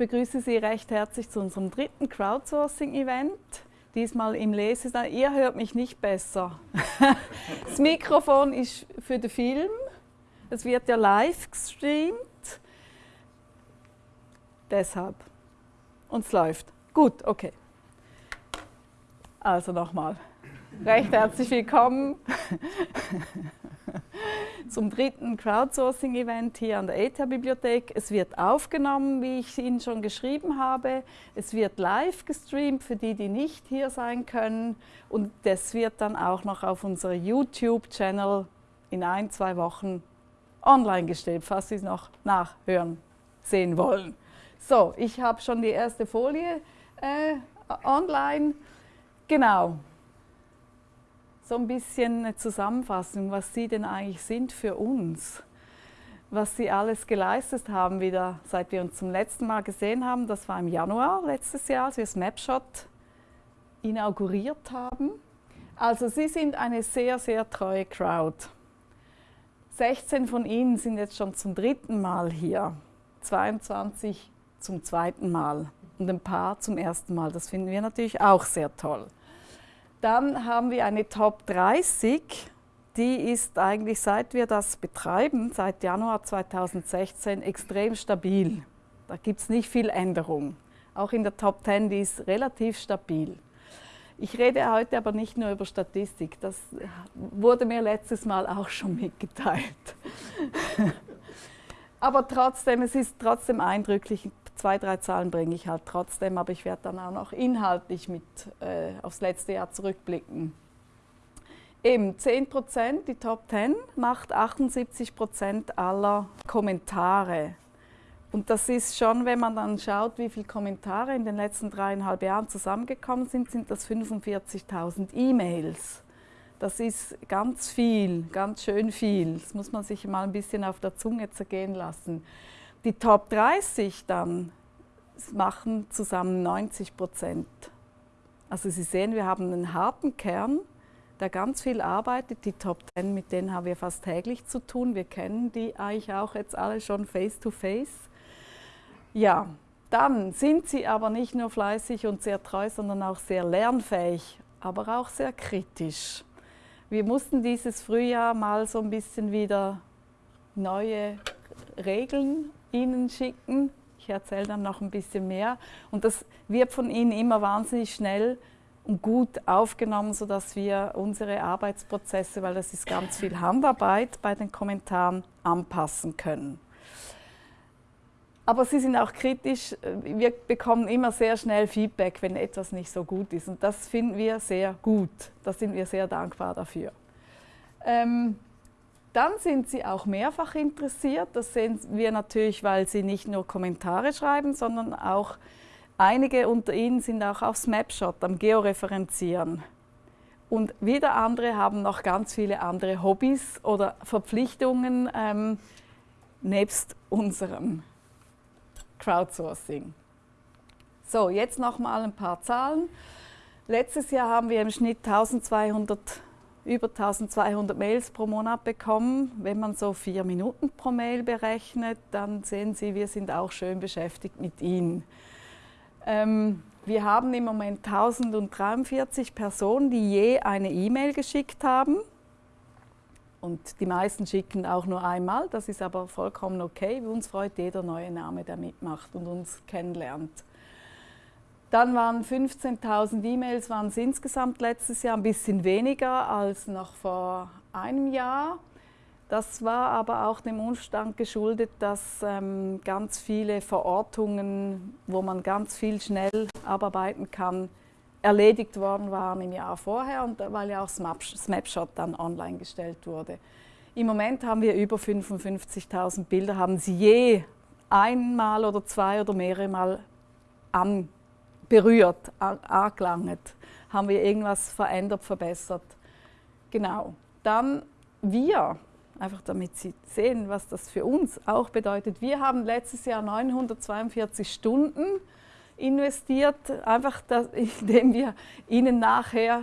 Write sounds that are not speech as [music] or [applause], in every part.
begrüße Sie recht herzlich zu unserem dritten Crowdsourcing-Event. Diesmal im Lesesaal. Ihr hört mich nicht besser. [laughs] das Mikrofon ist für den Film. Es wird ja live gestreamt. Deshalb. Und es läuft. Gut, okay. Also nochmal. Recht herzlich willkommen [laughs] zum dritten Crowdsourcing-Event hier an der ETH-Bibliothek. Es wird aufgenommen, wie ich Ihnen schon geschrieben habe. Es wird live gestreamt für die, die nicht hier sein können. Und das wird dann auch noch auf unserer YouTube-Channel in ein, zwei Wochen online gestellt, falls Sie es noch nachhören, sehen wollen. So, ich habe schon die erste Folie äh, online. Genau, so ein bisschen eine Zusammenfassung, was Sie denn eigentlich sind für uns. Was Sie alles geleistet haben, wieder seit wir uns zum letzten Mal gesehen haben. Das war im Januar letztes Jahr, als wir Snapshot inauguriert haben. Also Sie sind eine sehr, sehr treue Crowd. 16 von Ihnen sind jetzt schon zum dritten Mal hier, 22 zum zweiten Mal und ein paar zum ersten Mal. Das finden wir natürlich auch sehr toll. Dann haben wir eine Top 30, die ist eigentlich, seit wir das betreiben, seit Januar 2016, extrem stabil. Da gibt es nicht viel Änderung. Auch in der Top 10, die ist relativ stabil. Ich rede heute aber nicht nur über Statistik, das wurde mir letztes Mal auch schon mitgeteilt. [laughs] aber trotzdem, es ist trotzdem eindrücklich, zwei, drei Zahlen bringe ich halt trotzdem, aber ich werde dann auch noch inhaltlich mit äh, aufs letzte Jahr zurückblicken. Eben 10 Prozent, die Top 10, macht 78 Prozent aller Kommentare. Und das ist schon, wenn man dann schaut, wie viele Kommentare in den letzten dreieinhalb Jahren zusammengekommen sind, sind das 45.000 E-Mails. Das ist ganz viel, ganz schön viel. Das muss man sich mal ein bisschen auf der Zunge zergehen lassen. Die Top 30 dann machen zusammen 90 Prozent. Also Sie sehen, wir haben einen harten Kern, der ganz viel arbeitet. Die Top 10, mit denen haben wir fast täglich zu tun. Wir kennen die eigentlich auch jetzt alle schon face to face. Ja, dann sind sie aber nicht nur fleißig und sehr treu, sondern auch sehr lernfähig, aber auch sehr kritisch. Wir mussten dieses Frühjahr mal so ein bisschen wieder neue Regeln Ihnen schicken. Ich erzähle dann noch ein bisschen mehr. Und das wird von Ihnen immer wahnsinnig schnell und gut aufgenommen, sodass wir unsere Arbeitsprozesse, weil das ist ganz viel Handarbeit bei den Kommentaren, anpassen können. Aber Sie sind auch kritisch. Wir bekommen immer sehr schnell Feedback, wenn etwas nicht so gut ist. Und das finden wir sehr gut. Da sind wir sehr dankbar dafür. Ähm, dann sind sie auch mehrfach interessiert. Das sehen wir natürlich, weil sie nicht nur Kommentare schreiben, sondern auch einige unter ihnen sind auch auf Snapshot am Georeferenzieren. Und wieder andere haben noch ganz viele andere Hobbys oder Verpflichtungen ähm, nebst unserem Crowdsourcing. So, jetzt noch mal ein paar Zahlen. Letztes Jahr haben wir im Schnitt 1200 über 1200 Mails pro Monat bekommen. Wenn man so vier Minuten pro Mail berechnet, dann sehen Sie, wir sind auch schön beschäftigt mit Ihnen. Ähm, wir haben im Moment 1043 Personen, die je eine E-Mail geschickt haben. Und die meisten schicken auch nur einmal, das ist aber vollkommen okay. Uns freut jeder neue Name, der mitmacht und uns kennenlernt. Dann waren 15.000 E-Mails waren es insgesamt letztes Jahr ein bisschen weniger als noch vor einem Jahr. Das war aber auch dem Umstand geschuldet, dass ähm, ganz viele Verortungen, wo man ganz viel schnell abarbeiten kann, erledigt worden waren im Jahr vorher und weil ja auch Snapshot dann online gestellt wurde. Im Moment haben wir über 55.000 Bilder, haben Sie je einmal oder zwei oder mehrere Mal angeschaut berührt, angelangt? Haben wir irgendwas verändert, verbessert? Genau. Dann wir, einfach damit Sie sehen, was das für uns auch bedeutet. Wir haben letztes Jahr 942 Stunden investiert, einfach das, [laughs] indem wir ihnen nachher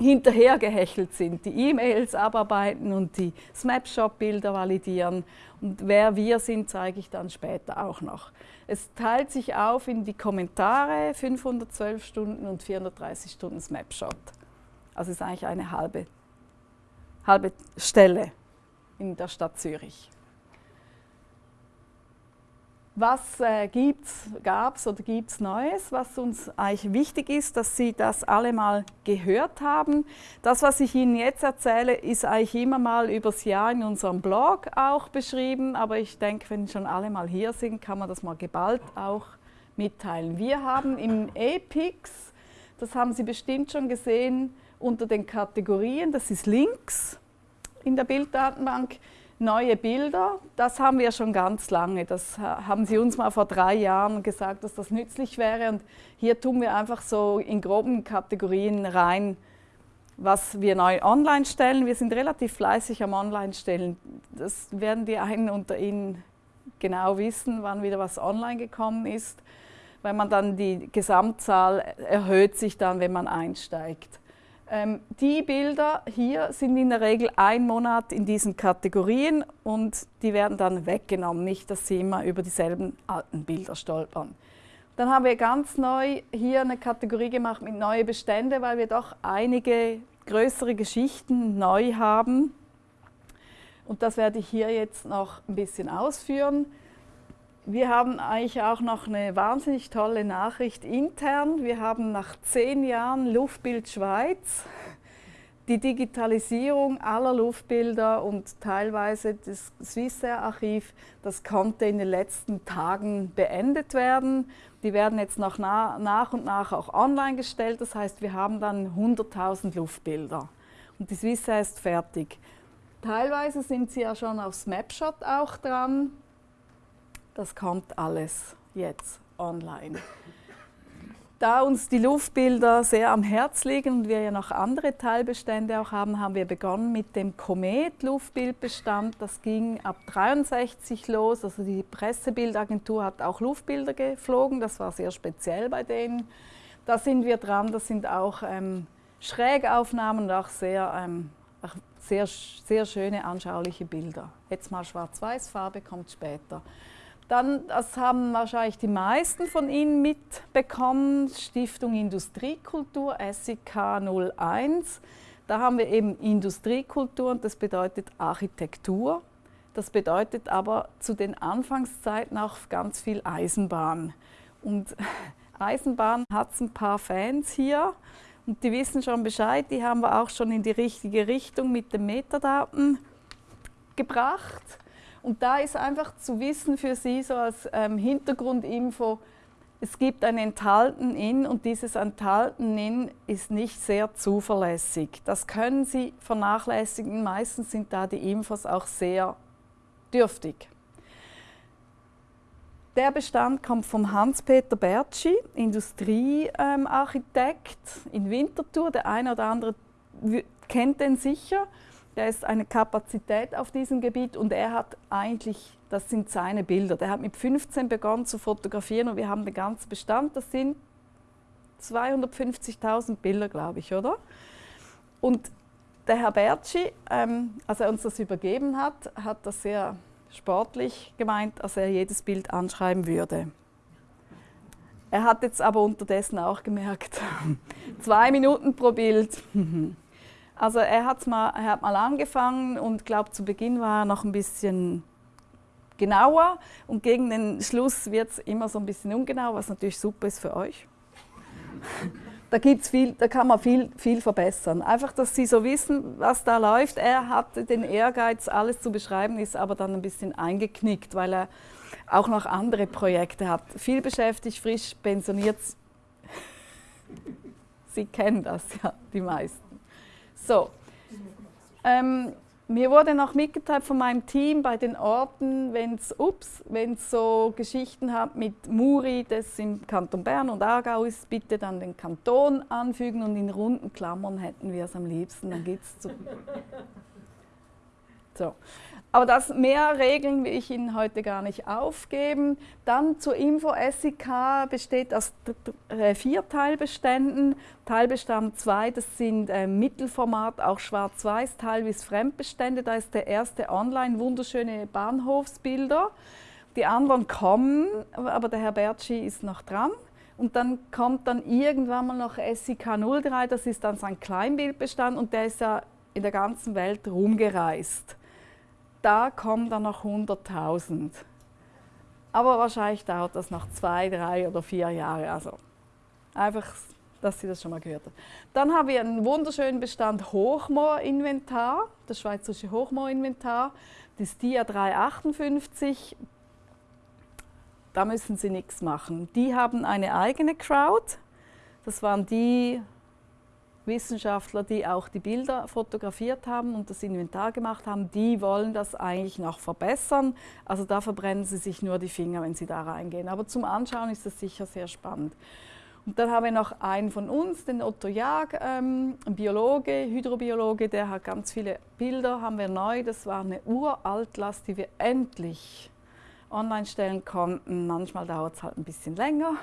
hinterhergehechelt sind, die E-Mails abarbeiten und die Snapshot-Bilder validieren. Und wer wir sind, zeige ich dann später auch noch. Es teilt sich auf in die Kommentare, 512 Stunden und 430 Stunden Snapshot. Also es ist eigentlich eine halbe, halbe Stelle in der Stadt Zürich. Was äh, gab es oder gibt es Neues, was uns eigentlich wichtig ist, dass Sie das alle mal gehört haben. Das, was ich Ihnen jetzt erzähle, ist eigentlich immer mal übers Jahr in unserem Blog auch beschrieben, aber ich denke, wenn schon alle mal hier sind, kann man das mal geballt auch mitteilen. Wir haben im EPIX, das haben Sie bestimmt schon gesehen, unter den Kategorien, das ist links in der Bilddatenbank, neue Bilder, das haben wir schon ganz lange. Das haben Sie uns mal vor drei Jahren gesagt, dass das nützlich wäre. Und hier tun wir einfach so in groben Kategorien rein, was wir neu online stellen. Wir sind relativ fleißig am Online-Stellen. Das werden die einen unter Ihnen genau wissen, wann wieder was online gekommen ist. Weil man dann die Gesamtzahl erhöht sich dann, wenn man einsteigt. Ähm, die Bilder hier sind in der Regel ein Monat in diesen Kategorien und die werden dann weggenommen, nicht, dass Sie immer über dieselben alten Bilder stolpern. Dann haben wir ganz neu hier eine Kategorie gemacht mit neue Bestände, weil wir doch einige größere Geschichten neu haben. Und das werde ich hier jetzt noch ein bisschen ausführen. Wir haben eigentlich auch noch eine wahnsinnig tolle Nachricht intern. Wir haben nach zehn Jahren Luftbild Schweiz die Digitalisierung aller Luftbilder und teilweise das Swissair-Archiv, das konnte in den letzten Tagen beendet werden. Die werden jetzt noch nach und nach auch online gestellt. Das heißt, wir haben dann 100.000 Luftbilder und die Swissair ist fertig. Teilweise sind sie ja schon auf Snapshot auch dran. Das kommt alles jetzt online. Da uns die Luftbilder sehr am Herz liegen und wir ja noch andere Teilbestände auch haben, haben wir begonnen mit dem Komet-Luftbildbestand. Das ging ab 63 los. Also die Pressebildagentur hat auch Luftbilder geflogen. Das war sehr speziell bei denen. Da sind wir dran. Das sind auch ähm, Schrägaufnahmen und auch sehr, ähm, sehr, sehr schöne anschauliche Bilder. Jetzt mal Schwarz-Weiß, Farbe kommt später. Dann, das haben wahrscheinlich die meisten von Ihnen mitbekommen, Stiftung Industriekultur, SIK 01. Da haben wir eben Industriekultur und das bedeutet Architektur. Das bedeutet aber zu den Anfangszeiten auch ganz viel Eisenbahn. Und [laughs] Eisenbahn hat ein paar Fans hier und die wissen schon Bescheid, die haben wir auch schon in die richtige Richtung mit den Metadaten gebracht. Und da ist einfach zu wissen für Sie so als ähm, Hintergrundinfo, es gibt ein Enthalten in und dieses Enthalten in ist nicht sehr zuverlässig. Das können Sie vernachlässigen. Meistens sind da die Infos auch sehr dürftig. Der Bestand kommt vom Hans-Peter Bertschi, Industriearchitekt ähm, in Winterthur. Der eine oder andere kennt den sicher. Der ist eine Kapazität auf diesem Gebiet und er hat eigentlich, das sind seine Bilder. Der hat mit 15 begonnen zu fotografieren und wir haben den ganzen Bestand. Das sind 250.000 Bilder, glaube ich, oder? Und der Herr Bertschi, ähm, als er uns das übergeben hat, hat das sehr sportlich gemeint, dass er jedes Bild anschreiben würde. Er hat jetzt aber unterdessen auch gemerkt, [laughs] zwei Minuten pro Bild. [laughs] Also er, hat's mal, er hat mal angefangen und glaube zu Beginn war er noch ein bisschen genauer und gegen den Schluss wird es immer so ein bisschen ungenau, was natürlich super ist für euch. [laughs] da, gibt's viel, da kann man viel, viel verbessern. Einfach, dass Sie so wissen, was da läuft. Er hat den Ehrgeiz, alles zu beschreiben, ist aber dann ein bisschen eingeknickt, weil er auch noch andere Projekte hat. Viel beschäftigt, frisch pensioniert. [laughs] Sie kennen das ja, die meisten. So. Ähm, mir wurde noch mitgeteilt von meinem Team bei den Orten, wenn es wenn so Geschichten hat mit Muri, das im Kanton Bern und Aargau ist, bitte dann den Kanton anfügen und in runden Klammern hätten wir es am liebsten. Dann geht's zu. So. Aber das mehr Regeln will ich Ihnen heute gar nicht aufgeben. Dann zur Info, SIK besteht aus äh, vier Teilbeständen. Teilbestand 2, das sind äh, Mittelformat, auch schwarz-weiß, teilweise Fremdbestände. Da ist der erste online wunderschöne Bahnhofsbilder. Die anderen kommen, aber der Herr Bertschi ist noch dran. Und dann kommt dann irgendwann mal noch SIK 03, das ist dann sein Kleinbildbestand und der ist ja in der ganzen Welt rumgereist. Da kommen dann noch 100.000. Aber wahrscheinlich dauert das noch zwei, drei oder vier Jahre. Also einfach, dass Sie das schon mal gehört haben. Dann haben wir einen wunderschönen Bestand Hochmoor-Inventar, das Schweizerische Hochmoor-Inventar, das DIA 358 da müssen Sie nichts machen. Die haben eine eigene Crowd. Das waren die Wissenschaftler, die auch die Bilder fotografiert haben und das Inventar gemacht haben, die wollen das eigentlich noch verbessern. Also da verbrennen sie sich nur die Finger, wenn sie da reingehen. Aber zum Anschauen ist das sicher sehr spannend. Und dann haben wir noch einen von uns, den Otto Jag, ähm, ein Biologe, Hydrobiologe, der hat ganz viele Bilder, haben wir neu. Das war eine Uraltlast, die wir endlich online stellen konnten. Manchmal dauert es halt ein bisschen länger.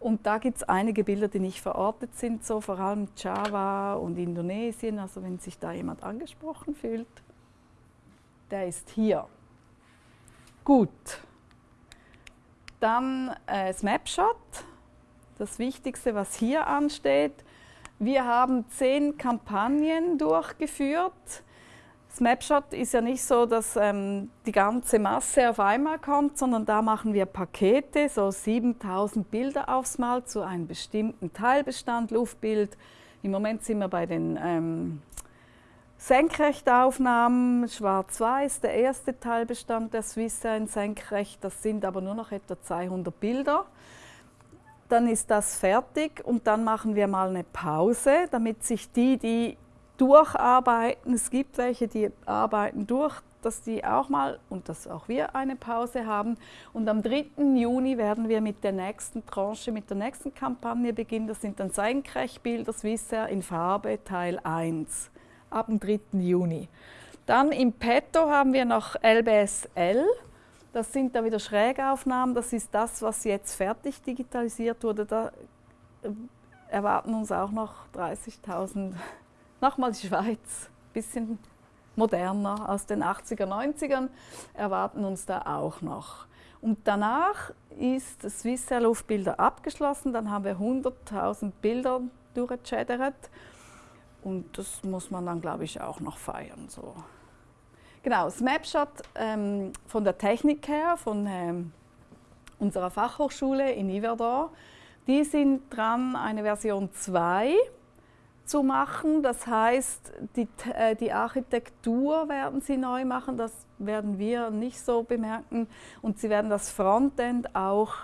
Und da gibt es einige Bilder, die nicht verortet sind, so vor allem Java und Indonesien. Also wenn sich da jemand angesprochen fühlt, der ist hier. Gut. Dann äh, Snapshot. Das Wichtigste, was hier ansteht. Wir haben zehn Kampagnen durchgeführt Snapshot ist ja nicht so, dass ähm, die ganze Masse auf einmal kommt, sondern da machen wir Pakete, so 7000 Bilder aufs Mal zu einem bestimmten Teilbestand, Luftbild. Im Moment sind wir bei den ähm, Senkrechtaufnahmen, schwarz-weiß, der erste Teilbestand der Swissair senkrecht, das sind aber nur noch etwa 200 Bilder. Dann ist das fertig und dann machen wir mal eine Pause, damit sich die, die durcharbeiten. Es gibt welche, die arbeiten durch, dass die auch mal und dass auch wir eine Pause haben. Und am 3. Juni werden wir mit der nächsten Tranche, mit der nächsten Kampagne beginnen. Das sind dann Senkrechtbilder Swissair in Farbe Teil 1 ab dem 3. Juni. Dann im Petto haben wir noch LBSL. Das sind da wieder Schrägaufnahmen. Das ist das, was jetzt fertig digitalisiert wurde. Da äh, erwarten uns auch noch 30.000 Nochmal die Schweiz, ein bisschen moderner aus den 80er, 90ern, erwarten uns da auch noch. Und danach ist das Swissair Luftbilder abgeschlossen, dann haben wir 100.000 Bilder durchgechattert und das muss man dann, glaube ich, auch noch feiern. So. Genau, Snapshot ähm, von der Technik her, von ähm, unserer Fachhochschule in Yverdon. Die sind dran, eine Version 2 zu machen. Das heißt, die, äh, die Architektur werden sie neu machen, das werden wir nicht so bemerken. Und sie werden das Frontend auch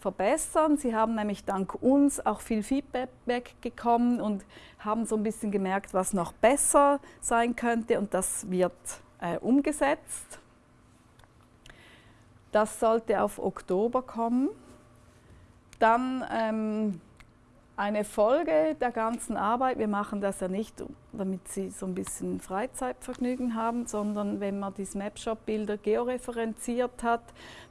verbessern. Sie haben nämlich dank uns auch viel Feedback bekommen und haben so ein bisschen gemerkt, was noch besser sein könnte und das wird äh, umgesetzt. Das sollte auf Oktober kommen. Dann ähm, eine Folge der ganzen Arbeit. Wir machen das ja nicht, damit Sie so ein bisschen Freizeitvergnügen haben, sondern wenn man die Snapshot-Bilder georeferenziert hat,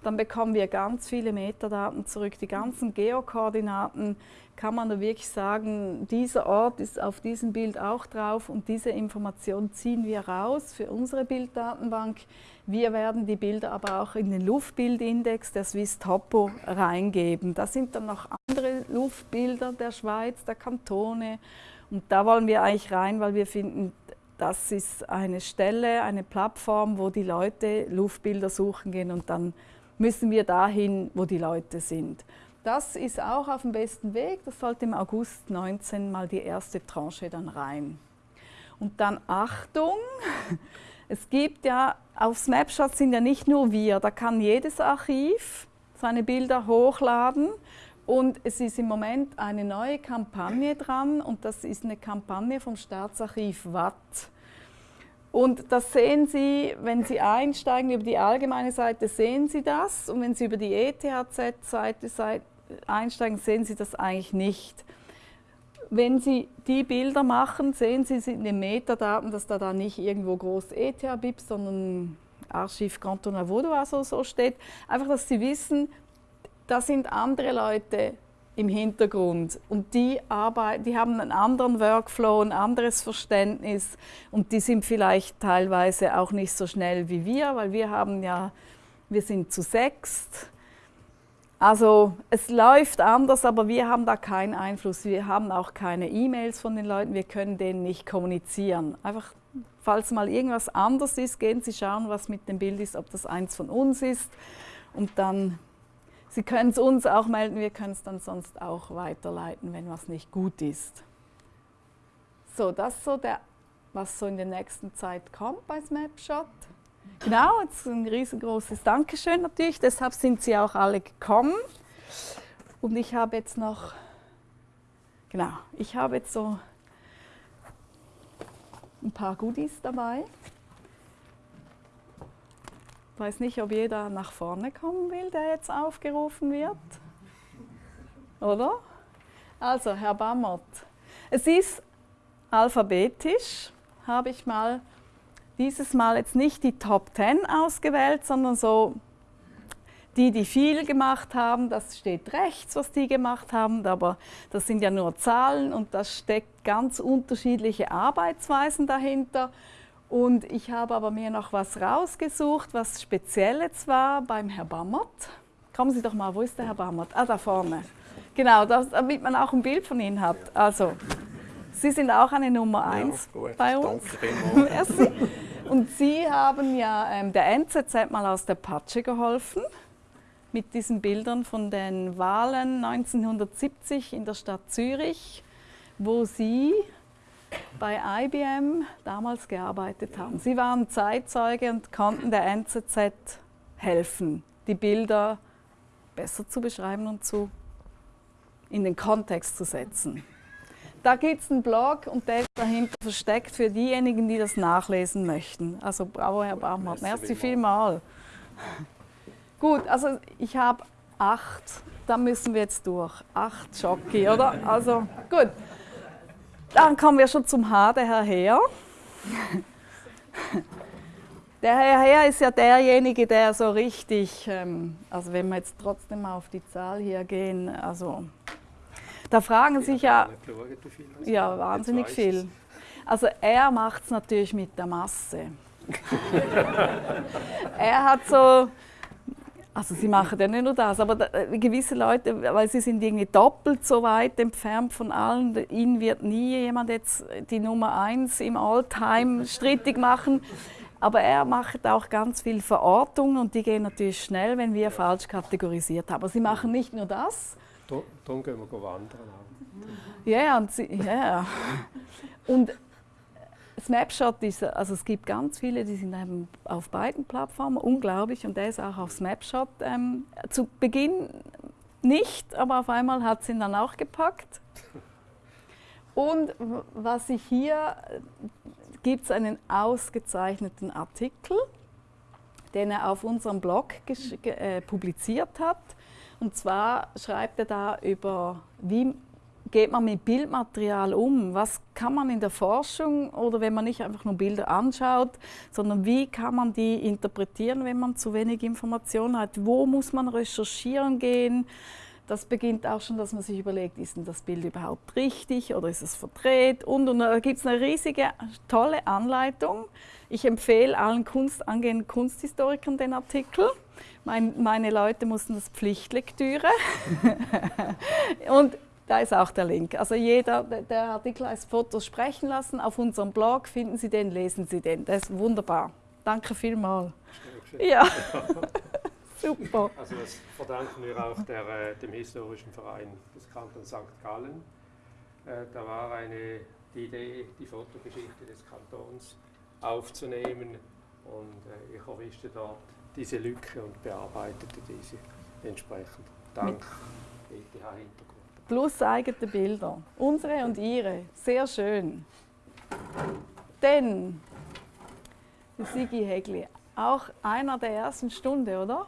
dann bekommen wir ganz viele Metadaten zurück. Die ganzen Geokoordinaten kann man da wirklich sagen, dieser Ort ist auf diesem Bild auch drauf und diese Information ziehen wir raus für unsere Bilddatenbank. Wir werden die Bilder aber auch in den Luftbildindex der Swiss Topo reingeben. Da sind dann noch andere Luftbilder der Schweiz, der Kantone und da wollen wir eigentlich rein, weil wir finden, das ist eine Stelle, eine Plattform, wo die Leute Luftbilder suchen gehen und dann müssen wir dahin, wo die Leute sind. Das ist auch auf dem besten Weg. Das sollte im August 19 mal die erste Tranche dann rein. Und dann Achtung, [laughs] es gibt ja, auf Snapshots sind ja nicht nur wir, da kann jedes Archiv seine Bilder hochladen und es ist im Moment eine neue Kampagne dran und das ist eine Kampagne vom Staatsarchiv Watt. Und das sehen Sie, wenn Sie einsteigen über die allgemeine Seite, sehen Sie das. Und wenn Sie über die ETHZ-Seite einsteigen, sehen Sie das eigentlich nicht wenn Sie die Bilder machen, sehen Sie in den Metadaten, dass da, da nicht irgendwo groß ETH-BIP, sondern Archiv Canton Vaudois so steht. Einfach, dass Sie wissen, da sind andere Leute im Hintergrund und die arbeiten, die haben einen anderen Workflow, ein anderes Verständnis und die sind vielleicht teilweise auch nicht so schnell wie wir, weil wir haben ja, wir sind zu sechst. Also es läuft anders, aber wir haben da keinen Einfluss. Wir haben auch keine E-Mails von den Leuten, wir können denen nicht kommunizieren. Einfach, falls mal irgendwas anders ist, gehen Sie schauen, was mit dem Bild ist, ob das eins von uns ist und dann Sie können es uns auch melden, wir können es dann sonst auch weiterleiten, wenn was nicht gut ist. So, das ist so der, was so in der nächsten Zeit kommt bei Snapshot. Genau, jetzt ein riesengroßes Dankeschön natürlich, deshalb sind Sie auch alle gekommen. Und ich habe jetzt noch, genau, ich habe jetzt so ein paar Goodies dabei. Weiß nicht, ob jeder nach vorne kommen will, der jetzt aufgerufen wird. Oder? Also, Herr Bammert. Es ist alphabetisch, habe ich mal dieses Mal jetzt nicht die Top 10 ausgewählt, sondern so die, die viel gemacht haben, das steht rechts, was die gemacht haben, aber das sind ja nur Zahlen und da steckt ganz unterschiedliche Arbeitsweisen dahinter. Und ich habe aber mir noch was rausgesucht, was speziell jetzt war beim Herr Bammert. Kommen Sie doch mal, wo ist der Herr Bammert? Ah, da vorne. Genau, das, damit man auch ein Bild von Ihnen hat. Also, Sie sind auch eine Nummer 1 ja, bei uns. Danke [laughs] Merci. Und Sie haben ja ähm, der NZZ mal aus der Patsche geholfen mit diesen Bildern von den Wahlen 1970 in der Stadt Zürich, wo Sie bei IBM damals gearbeitet haben. Sie waren Zeitzeuge und konnten der NZZ helfen, die Bilder besser zu beschreiben und zu, in den Kontext zu setzen. Da gibt es einen Blog und der ist dahinter versteckt für diejenigen, die das nachlesen möchten. Also bravo, Herr Baumhardt. Merci vielmal. Gut, also ich habe acht, da müssen wir jetzt durch. Acht Schocki, oder? Also gut. Dann kommen wir schon zum H, der Herr Heer. Der Herr Heer ist ja derjenige, der so richtig, ähm, also wenn wir jetzt trotzdem mal auf die Zahl hier gehen, also da fragen sich ja, ja wahnsinnig viel. Also er macht es natürlich mit der Masse. [laughs] er hat so also sie machen ja nicht nur das, aber da, äh, gewisse Leute, weil sie sind irgendwie doppelt so weit entfernt von allen, ihnen wird nie jemand jetzt die Nummer eins im Alltime [laughs] strittig machen. Aber er macht auch ganz viel Verortungen und die gehen natürlich schnell, wenn wir falsch kategorisiert haben. Aber sie machen nicht nur das. Dann gehen wir wandern. Ja, und, sie, ja. und Snapshot ist, also es gibt ganz viele, die sind eben auf beiden Plattformen, unglaublich, und der ist auch auf Snapshot ähm, zu Beginn nicht, aber auf einmal hat sie ihn dann auch gepackt. Und was ich hier, gibt es einen ausgezeichneten Artikel, den er auf unserem Blog äh, publiziert hat. Und zwar schreibt er da über, wie geht man mit Bildmaterial um? Was kann man in der Forschung oder wenn man nicht einfach nur Bilder anschaut, sondern wie kann man die interpretieren, wenn man zu wenig Informationen hat? Wo muss man recherchieren gehen? Das beginnt auch schon, dass man sich überlegt, ist denn das Bild überhaupt richtig oder ist es verdreht? Und, und da gibt es eine riesige, tolle Anleitung. Ich empfehle allen Kunst, angehenden Kunsthistorikern den Artikel. Mein, meine Leute mussten das Pflichtlektüre. [laughs] und da ist auch der Link. Also jeder, der Artikel heißt Fotos sprechen lassen. Auf unserem Blog finden Sie den, lesen Sie den. Das ist wunderbar. Danke vielmals. Ja. [laughs] Super. Also das verdanken wir auch der, äh, dem Historischen Verein des Kantons St. Gallen. Äh, da war eine, die Idee, die Fotogeschichte des Kantons aufzunehmen und äh, ich erwischte dort diese Lücke und bearbeitete diese entsprechend. Dank ETH-Hintergrund plus eigene Bilder. Unsere und ihre. Sehr schön. Denn, Sigi Hegli, auch einer der ersten Stunde, oder?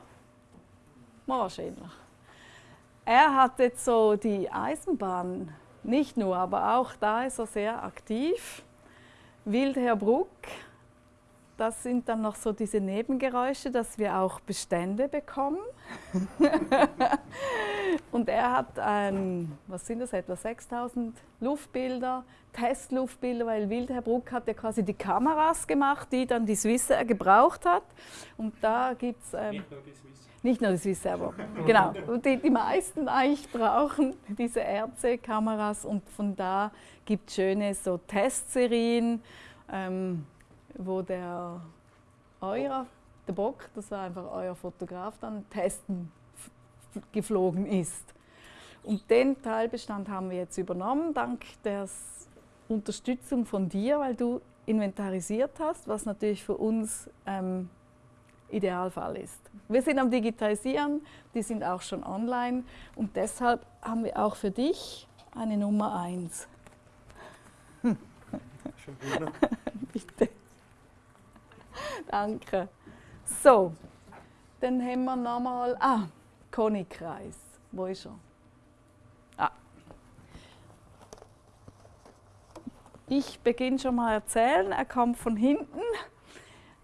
Wahrscheinlich. Er hat jetzt so die Eisenbahn, nicht nur, aber auch da ist er sehr aktiv. Wildherr Bruck, das sind dann noch so diese Nebengeräusche, dass wir auch Bestände bekommen. [laughs] und er hat, ein, was sind das, etwa 6000 Luftbilder, Testluftbilder, weil Wildherr Bruck hat ja quasi die Kameras gemacht, die dann die Swissair gebraucht hat. Und da gibt es... Ähm, nicht nur die Swissair, aber [laughs] genau. Die, die meisten eigentlich brauchen diese RC-Kameras und von da gibt es schöne so Testserien. Ähm, wo der euer, der Bock, das war einfach euer Fotograf, dann testen geflogen ist. Und den Teilbestand haben wir jetzt übernommen, dank der Unterstützung von dir, weil du inventarisiert hast, was natürlich für uns ähm, Idealfall ist. Wir sind am Digitalisieren, die sind auch schon online und deshalb haben wir auch für dich eine Nummer 1. [laughs] Schon wieder. Bitte. Danke. So, dann haben wir nochmal. Ah, Konigkreis. Wo ist er? Ah. Ich beginne schon mal erzählen. Er kommt von hinten.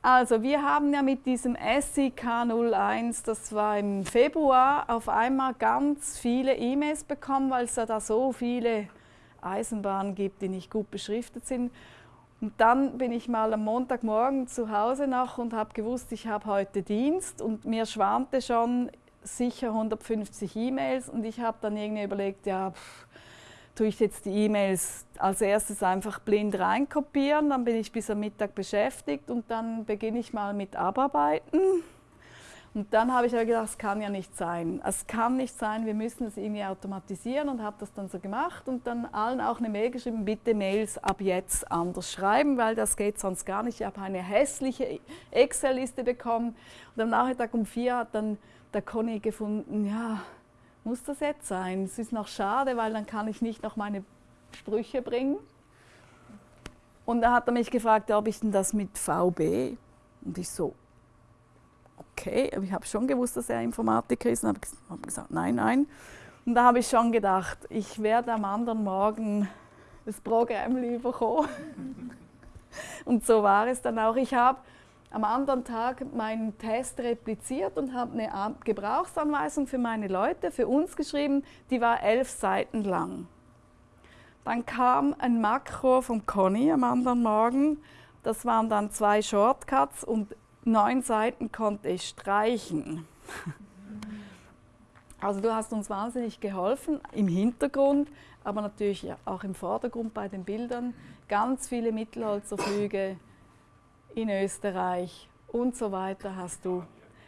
Also, wir haben ja mit diesem SIK 01, das war im Februar, auf einmal ganz viele E-Mails bekommen, weil es ja da so viele Eisenbahnen gibt, die nicht gut beschriftet sind. Und dann bin ich mal am Montagmorgen zu Hause noch und habe gewusst, ich habe heute Dienst. Und mir schwarmte schon sicher 150 E-Mails. Und ich habe dann irgendwie überlegt, ja, pff, tue ich jetzt die E-Mails als erstes einfach blind reinkopieren, dann bin ich bis am Mittag beschäftigt und dann beginne ich mal mit Abarbeiten. Und dann habe ich aber gedacht, es kann ja nicht sein. Es kann nicht sein, wir müssen es irgendwie automatisieren und habe das dann so gemacht und dann allen auch eine Mail geschrieben, bitte Mails ab jetzt anders schreiben, weil das geht sonst gar nicht. Ich habe eine hässliche Excel-Liste bekommen und am Nachmittag um vier hat dann der Conny gefunden, ja, muss das jetzt sein? Es ist noch schade, weil dann kann ich nicht noch meine Sprüche bringen. Und da hat er mich gefragt, ob ich denn das mit VB? Und ich so, okay, ich habe schon gewusst, dass er Informatiker ist und habe gesagt, nein, nein. Und da habe ich schon gedacht, ich werde am anderen Morgen das Programm lieber kommen. [laughs] und so war es dann auch. Ich habe am anderen Tag meinen Test repliziert und habe eine Gebrauchsanweisung für meine Leute, für uns geschrieben, die war elf Seiten lang. Dann kam ein Makro von Conny am anderen Morgen. Das waren dann zwei Shortcuts und neun Seiten konnte ich streichen. [laughs] Also du hast uns wahnsinnig geholfen im Hintergrund, aber natürlich auch im Vordergrund bei den Bildern. Ganz viele Mittelholzerflüge in Österreich und so weiter hast du.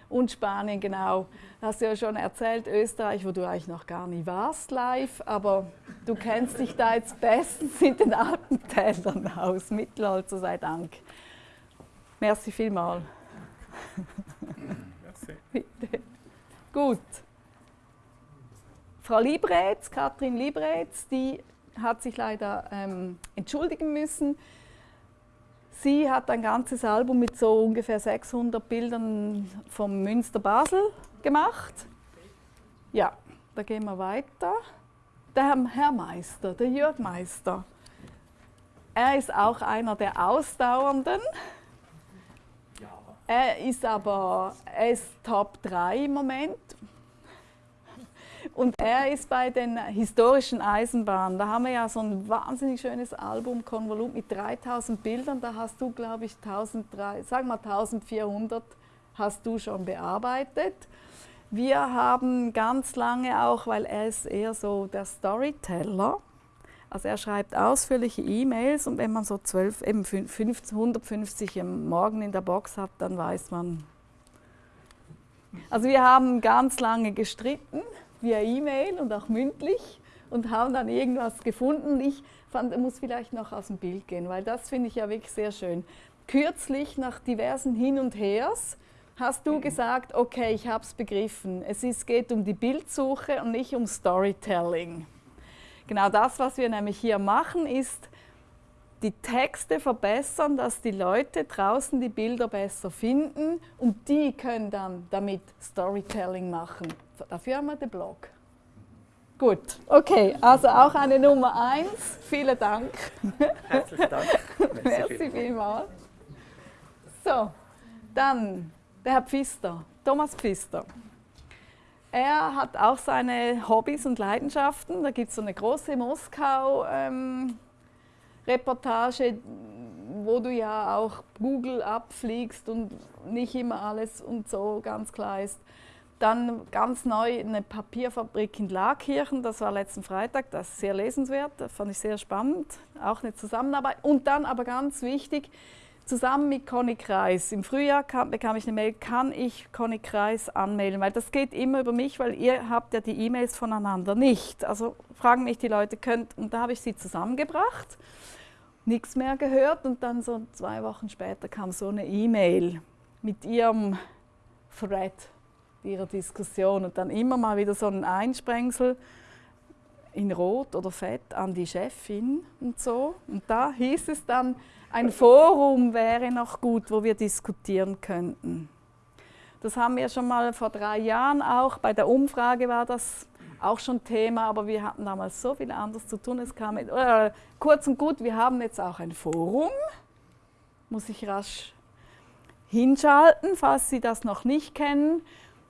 Und Spanien, genau. Hast du ja schon erzählt, Österreich, wo du eigentlich noch gar nie warst live, aber du kennst dich da jetzt bestens in den Alpentälern aus. Mittelholzer sei Dank. Merci vielmals. Bitte. Gut. Frau Liebretz, Katrin Liebretz, die hat sich leider ähm, entschuldigen müssen. Sie hat ein ganzes Album mit so ungefähr 600 Bildern vom Münster Basel gemacht. Ja, da gehen wir weiter. Der Herr Meister, der Jörg Meister, er ist auch einer der Ausdauernden. Er ist aber er Top 3 im Moment. Und er ist bei den historischen Eisenbahnen. Da haben wir ja so ein wahnsinnig schönes Album, Konvolut mit 3000 Bildern. Da hast du, glaube ich, 1300, sag mal 1400 hast du schon bearbeitet. Wir haben ganz lange auch, weil er ist eher so der Storyteller, also er schreibt ausführliche E-Mails und wenn man so 12, eben 150 im Morgen in der Box hat, dann weiß man. Also wir haben ganz lange gestritten via E-Mail und auch mündlich und haben dann irgendwas gefunden. Ich fand, muss vielleicht noch aus dem Bild gehen, weil das finde ich ja wirklich sehr schön. Kürzlich nach diversen Hin und Hers hast du gesagt, okay, ich habe es begriffen. Es ist, geht um die Bildsuche und nicht um Storytelling. Genau das, was wir nämlich hier machen, ist die Texte verbessern, dass die Leute draußen die Bilder besser finden und die können dann damit Storytelling machen. Dafür haben wir den Blog. Gut, okay, also auch eine Nummer eins. Vielen Dank. Herzlichen Dank. [laughs] Merci vielmals. So, dann der Herr Pfister, Thomas Pfister. Er hat auch seine Hobbys und Leidenschaften. Da gibt es so eine große Moskau-Reportage, ähm, wo du ja auch Google abfliegst und nicht immer alles und so ganz klar ist. Dann ganz neu eine Papierfabrik in Laakirchen, das war letzten Freitag, das ist sehr lesenswert, das fand ich sehr spannend, auch eine Zusammenarbeit. Und dann aber ganz wichtig, zusammen mit Conny Kreis. Im Frühjahr kam, bekam ich eine Mail, kann ich Conny Kreis anmelden? Weil das geht immer über mich, weil ihr habt ja die E-Mails voneinander nicht. Also fragen mich die Leute, könnt, und da habe ich sie zusammengebracht, nichts mehr gehört und dann so zwei Wochen später kam so eine E-Mail mit ihrem Thread ihrer Diskussion und dann immer mal wieder so ein Einsprengsel in Rot oder Fett an die Chefin und so. Und da hieß es dann, ein Forum wäre noch gut, wo wir diskutieren könnten. Das haben wir schon mal vor drei Jahren auch, bei der Umfrage war das auch schon Thema, aber wir hatten damals so viel anderes zu tun. Es kam, äh, kurz und gut, wir haben jetzt auch ein Forum, muss ich rasch hinschalten, falls Sie das noch nicht kennen.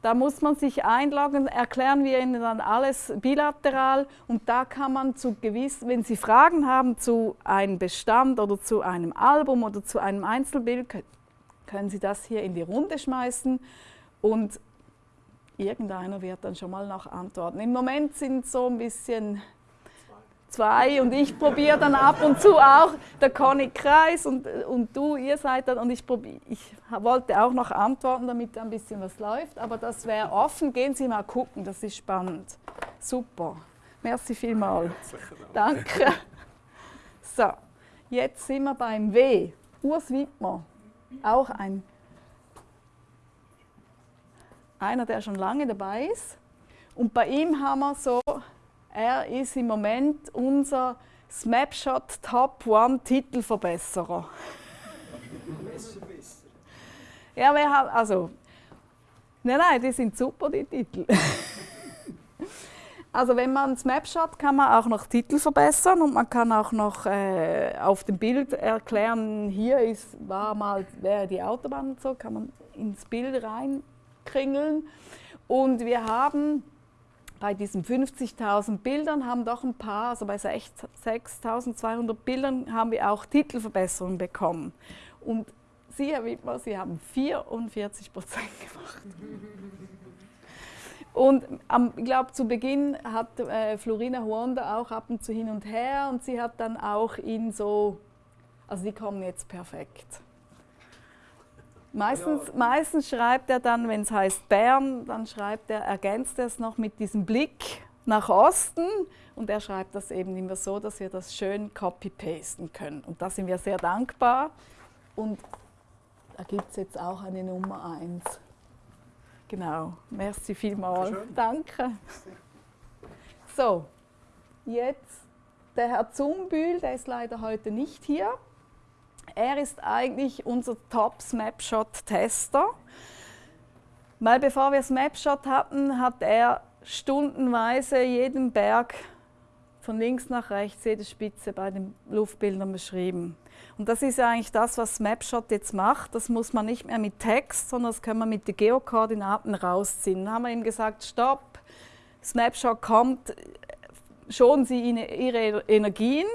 Da muss man sich einloggen, erklären wir Ihnen dann alles bilateral und da kann man zu gewiss, wenn Sie Fragen haben zu einem Bestand oder zu einem Album oder zu einem Einzelbild, können Sie das hier in die Runde schmeißen und irgendeiner wird dann schon mal noch antworten. Im Moment sind so ein bisschen zwei und ich probiere dann ab und zu auch der Conny Kreis und, und du, ihr seid dann und ich, probier, ich wollte auch noch antworten, damit ein bisschen was läuft, aber das wäre offen. Gehen Sie mal gucken, das ist spannend. Super. Merci vielmals. Danke. So, jetzt sind wir beim W. Urs Wittmer, auch ein einer, der schon lange dabei ist. Und bei ihm haben wir so er ist im Moment unser Snapshot Top One Titelverbesserer. ja, wir haben, also, nein, nein, die sind super, die Titel. [laughs] also wenn man Snapshot kann man auch noch Titel verbessern und man kann auch noch äh, auf dem Bild erklären, hier ist, war mal, wäre die Autobahn und so, kann man ins Bild reinkringeln. Und wir haben bei diesen 50.000 Bildern haben doch ein paar, also bei 6.200 Bildern haben wir auch Titelverbesserungen bekommen. Und Sie, Herr Wittmer, Sie haben 44 Prozent gemacht. [laughs] Und ähm, ich glaube, zu Beginn hat äh, Florina Huonda auch ab und zu hin und her und sie hat dann auch ihn so, also die kommen jetzt perfekt. Meistens, ja. meistens schreibt er dann, wenn es heißt Bern, dann schreibt er, ergänzt er es noch mit diesem Blick nach Osten und er schreibt das eben immer so, dass wir das schön copy-pasten können. Und da sind wir sehr dankbar und da gibt es jetzt auch eine Nummer 1. Genau, merci vielmals. Danke. So, jetzt der Herr Zumbühl, der ist leider heute nicht hier. Er ist eigentlich unser Top-Snapshot-Tester. Weil bevor wir Snapshot hatten, hat er stundenweise jeden Berg von links nach rechts, jede Spitze bei den Luftbildern beschrieben. Und das ist eigentlich das, was Snapshot jetzt macht. Das muss man nicht mehr mit Text, sondern das können wir mit den Geokoordinaten rausziehen. Dann haben wir ihm gesagt, stopp, Snapshot kommt, schonen Sie Ihre Energien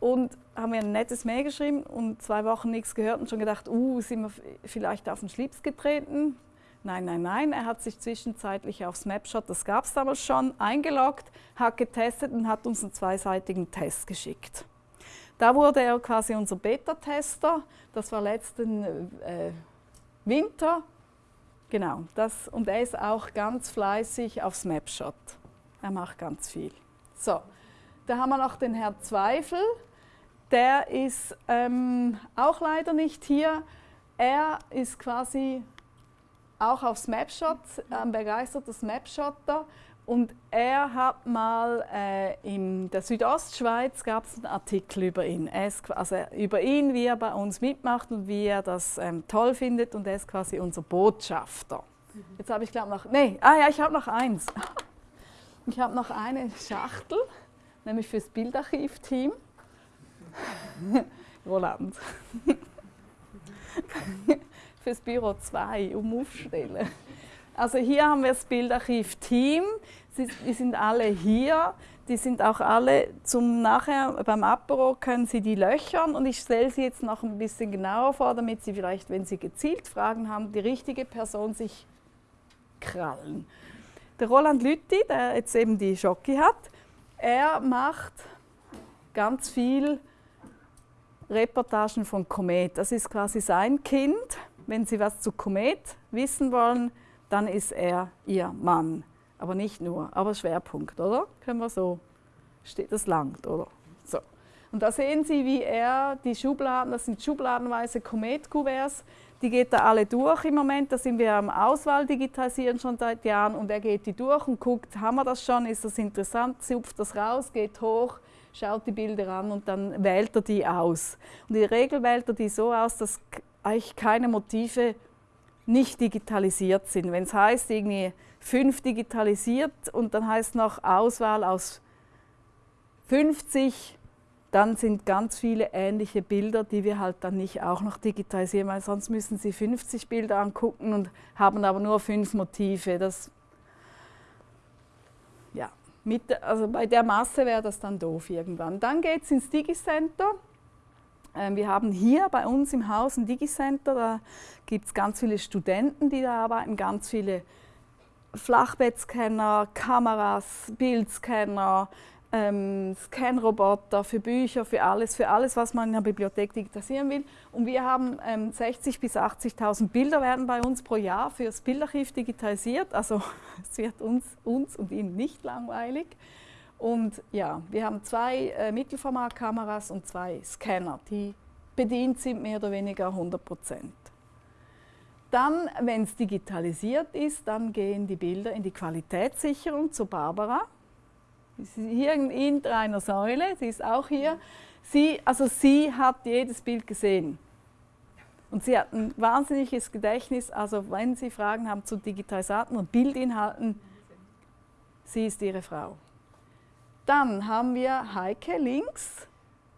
und haben mir ein nettes Mail geschrieben und zwei Wochen nichts gehört und schon gedacht, uh, sind wir vielleicht auf den Schlips getreten? Nein, nein, nein, er hat sich zwischenzeitlich auf Snapshot, das gab es damals schon, eingeloggt, hat getestet und hat uns einen zweiseitigen Test geschickt. Da wurde er quasi unser Beta-Tester, das war letzten äh, Winter. Genau, das, und er ist auch ganz fleißig auf Snapshot. Er macht ganz viel. So, da haben wir noch den Herr Zweifel, der ist ähm, auch leider nicht hier. Er ist quasi auch auf Snapshot, ein begeisterter Snapshotter. Und er hat mal äh, in der Südostschweiz gab es einen Artikel über ihn. Ist, also über ihn, wie er bei uns mitmacht und wie er das ähm, toll findet. Und er ist quasi unser Botschafter. Mhm. Jetzt habe ich glaube noch, nee, ah ja, ich habe noch eins. [laughs] Ich habe noch eine Schachtel, nämlich fürs Bildarchiv-Team. [laughs] Roland. [laughs] fürs Büro 2 um aufstellen. Also hier haben wir das Bildarchiv Team. Die sind alle hier. Die sind auch alle zum nachher beim Apero können Sie die löchern und ich stelle sie jetzt noch ein bisschen genauer vor, damit Sie vielleicht, wenn Sie gezielt Fragen haben, die richtige Person sich krallen. Der Roland Lütti, der jetzt eben die Schocke hat, er macht ganz viel Reportagen von Komet. Das ist quasi sein Kind. Wenn Sie was zu Komet wissen wollen, dann ist er Ihr Mann. Aber nicht nur, aber Schwerpunkt, oder? Können wir so, steht das langt, oder? So. Und da sehen Sie, wie er die Schubladen, das sind schubladenweise Komet-Kuverts, die geht er alle durch im Moment. Da sind wir am Auswahl digitalisieren schon seit Jahren und er geht die durch und guckt, haben wir das schon, ist das interessant, zupft das raus, geht hoch, schaut die Bilder an und dann wählt er die aus. Und in der Regel wählt er die so aus, dass eigentlich keine Motive nicht digitalisiert sind. Wenn es heißt, irgendwie fünf digitalisiert und dann heißt noch Auswahl aus 50, dann sind ganz viele ähnliche Bilder, die wir halt dann nicht auch noch digitalisieren, weil sonst müssen Sie 50 Bilder angucken und haben aber nur fünf Motive. Das mit, also bei der Masse wäre das dann doof irgendwann. Dann geht es ins Digicenter. Ähm, wir haben hier bei uns im Haus ein Digicenter, da gibt es ganz viele Studenten, die da arbeiten, ganz viele Flachbettscanner, Kameras, Bildscanner, ähm, Scanroboter für Bücher, für alles, für alles, was man in der Bibliothek digitalisieren will. Und wir haben ähm, 60.000 bis 80.000 Bilder werden bei uns pro Jahr für das Bildarchiv digitalisiert. Also [laughs] es wird uns, uns und Ihnen nicht langweilig. Und ja, wir haben zwei äh, Mittelformatkameras und zwei Scanner, die bedient sind mehr oder weniger 100 Prozent. Dann, wenn es digitalisiert ist, dann gehen die Bilder in die Qualitätssicherung zu Barbara. Sie hier in einer Säule, sie ist auch hier. Sie, also sie hat jedes Bild gesehen. Und sie hat ein wahnsinniges Gedächtnis, also wenn Sie Fragen haben zu Digitalisaten und Bildinhalten, sie ist Ihre Frau. Dann haben wir Heike links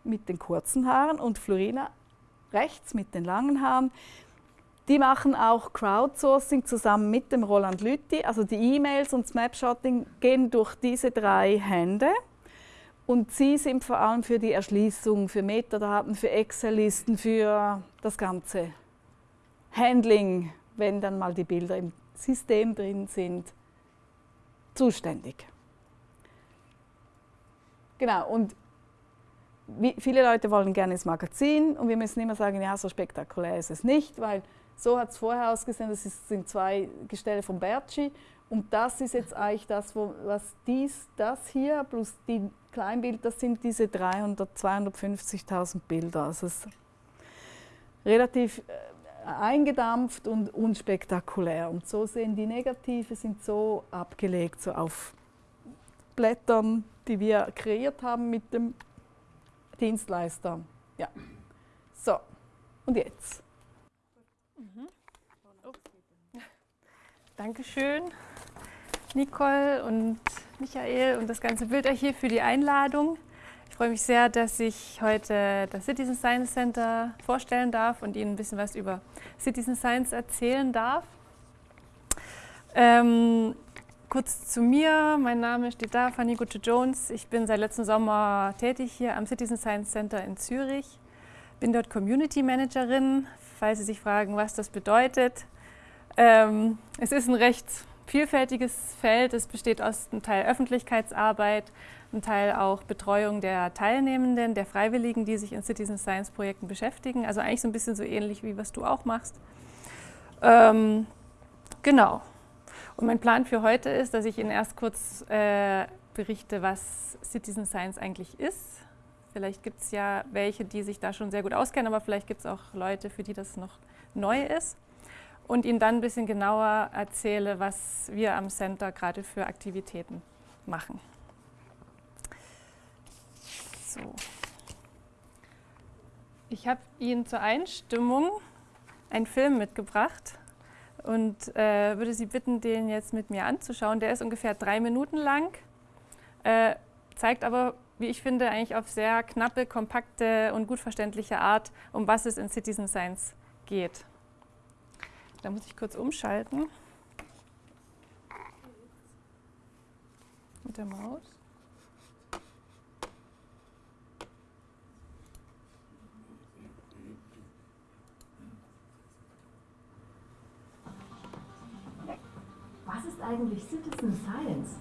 mit den kurzen Haaren und Florina rechts mit den langen Haaren. Die machen auch Crowdsourcing zusammen mit dem Roland Lütti. Also die E-Mails und Snapshotting gehen durch diese drei Hände. Und sie sind vor allem für die Erschließung, für Metadaten, für Excel-Listen, für das ganze Handling, wenn dann mal die Bilder im System drin sind, zuständig. Genau, und viele Leute wollen gerne ins Magazin und wir müssen immer sagen, ja, so spektakulär ist es nicht, weil so hat es vorher ausgesehen, das sind zwei Gestelle von Bertschi und das ist jetzt eigentlich das, wo, was dies, das hier plus die Kleinbild, das sind diese 300, 250.000 Bilder. Also es ist relativ äh, eingedampft und unspektakulär. Und so sehen die Negative, sind so abgelegt, so auf Blättern, die wir kreiert haben mit dem Dienstleister. Ja. So, und jetzt. Mhm. Dankeschön, Nicole und Michael und das ganze Bildarchiv für die Einladung. Ich freue mich sehr, dass ich heute das Citizen Science Center vorstellen darf und Ihnen ein bisschen was über Citizen Science erzählen darf. Ähm, Kurz zu mir, mein Name steht da, Fanny Gutsche-Jones. Ich bin seit letztem Sommer tätig hier am Citizen Science Center in Zürich. Bin dort Community Managerin, falls Sie sich fragen, was das bedeutet. Ähm, es ist ein recht vielfältiges Feld. Es besteht aus einem Teil Öffentlichkeitsarbeit, einem Teil auch Betreuung der Teilnehmenden, der Freiwilligen, die sich in Citizen Science Projekten beschäftigen. Also eigentlich so ein bisschen so ähnlich wie was du auch machst. Ähm, genau. Und mein Plan für heute ist, dass ich Ihnen erst kurz äh, berichte, was Citizen Science eigentlich ist. Vielleicht gibt es ja welche, die sich da schon sehr gut auskennen, aber vielleicht gibt es auch Leute, für die das noch neu ist. Und Ihnen dann ein bisschen genauer erzähle, was wir am Center gerade für Aktivitäten machen. So. Ich habe Ihnen zur Einstimmung einen Film mitgebracht und äh, würde Sie bitten, den jetzt mit mir anzuschauen. Der ist ungefähr drei Minuten lang, äh, zeigt aber, wie ich finde, eigentlich auf sehr knappe, kompakte und gut verständliche Art, um was es in Citizen Science geht. Da muss ich kurz umschalten. Mit der Maus. Was ist eigentlich Citizen Science?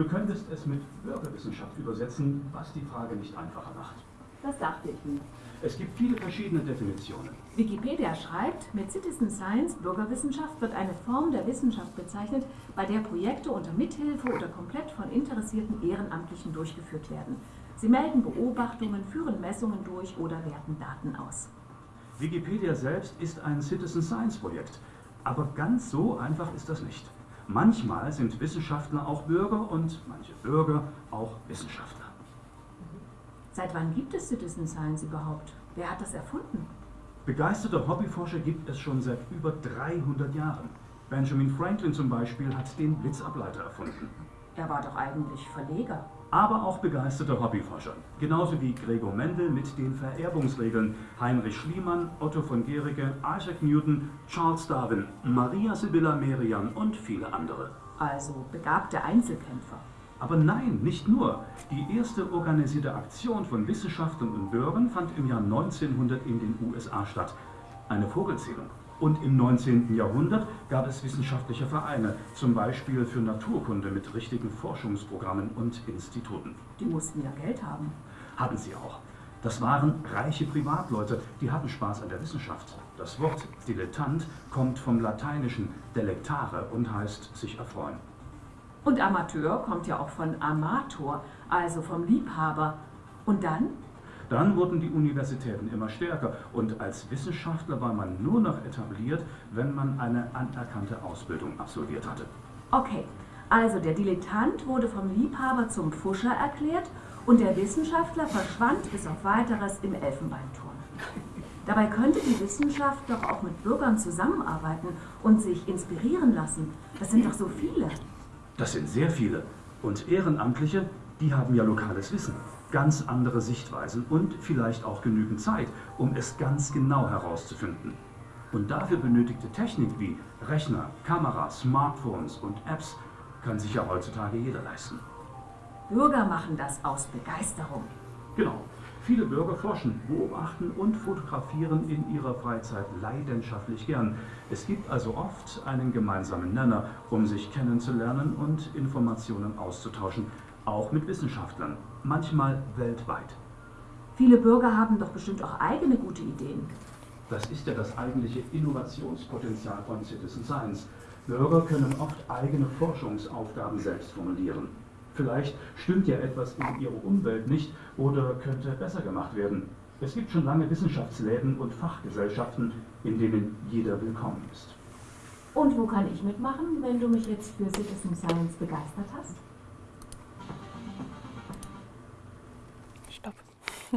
Du könntest es mit Bürgerwissenschaft übersetzen, was die Frage nicht einfacher macht. Das dachte ich mir. Es gibt viele verschiedene Definitionen. Wikipedia schreibt, mit Citizen Science, Bürgerwissenschaft, wird eine Form der Wissenschaft bezeichnet, bei der Projekte unter Mithilfe oder komplett von interessierten Ehrenamtlichen durchgeführt werden. Sie melden Beobachtungen, führen Messungen durch oder werten Daten aus. Wikipedia selbst ist ein Citizen Science Projekt. Aber ganz so einfach ist das nicht. Manchmal sind Wissenschaftler auch Bürger und manche Bürger auch Wissenschaftler. Seit wann gibt es Citizen Science überhaupt? Wer hat das erfunden? Begeisterte Hobbyforscher gibt es schon seit über 300 Jahren. Benjamin Franklin zum Beispiel hat den Blitzableiter erfunden. Er war doch eigentlich Verleger. Aber auch begeisterte Hobbyforscher. Genauso wie Gregor Mendel mit den Vererbungsregeln, Heinrich Schliemann, Otto von Guericke, Isaac Newton, Charles Darwin, Maria Sibylla Merian und viele andere. Also begabte Einzelkämpfer. Aber nein, nicht nur. Die erste organisierte Aktion von Wissenschaftlern und Bürgern fand im Jahr 1900 in den USA statt. Eine Vogelzählung. Und im 19. Jahrhundert gab es wissenschaftliche Vereine, zum Beispiel für Naturkunde mit richtigen Forschungsprogrammen und Instituten. Die mussten ja Geld haben. Hatten sie auch. Das waren reiche Privatleute, die hatten Spaß an der Wissenschaft. Das Wort Dilettant kommt vom Lateinischen delectare und heißt sich erfreuen. Und Amateur kommt ja auch von Amator, also vom Liebhaber. Und dann? Dann wurden die Universitäten immer stärker und als Wissenschaftler war man nur noch etabliert, wenn man eine anerkannte Ausbildung absolviert hatte. Okay, also der Dilettant wurde vom Liebhaber zum Pfuscher erklärt und der Wissenschaftler verschwand bis auf weiteres im Elfenbeinturm. [laughs] Dabei könnte die Wissenschaft doch auch mit Bürgern zusammenarbeiten und sich inspirieren lassen. Das sind doch so viele. Das sind sehr viele. Und Ehrenamtliche, die haben ja lokales Wissen ganz andere Sichtweisen und vielleicht auch genügend Zeit, um es ganz genau herauszufinden. Und dafür benötigte Technik wie Rechner, Kameras, Smartphones und Apps kann sich ja heutzutage jeder leisten. Bürger machen das aus Begeisterung. Genau. Viele Bürger forschen, beobachten und fotografieren in ihrer Freizeit leidenschaftlich gern. Es gibt also oft einen gemeinsamen Nenner, um sich kennenzulernen und Informationen auszutauschen, auch mit Wissenschaftlern, manchmal weltweit. Viele Bürger haben doch bestimmt auch eigene gute Ideen. Das ist ja das eigentliche Innovationspotenzial von Citizen Science. Bürger können oft eigene Forschungsaufgaben selbst formulieren. Vielleicht stimmt ja etwas in ihrer Umwelt nicht oder könnte besser gemacht werden. Es gibt schon lange Wissenschaftsläden und Fachgesellschaften, in denen jeder willkommen ist. Und wo kann ich mitmachen, wenn du mich jetzt für Citizen Science begeistert hast? [laughs]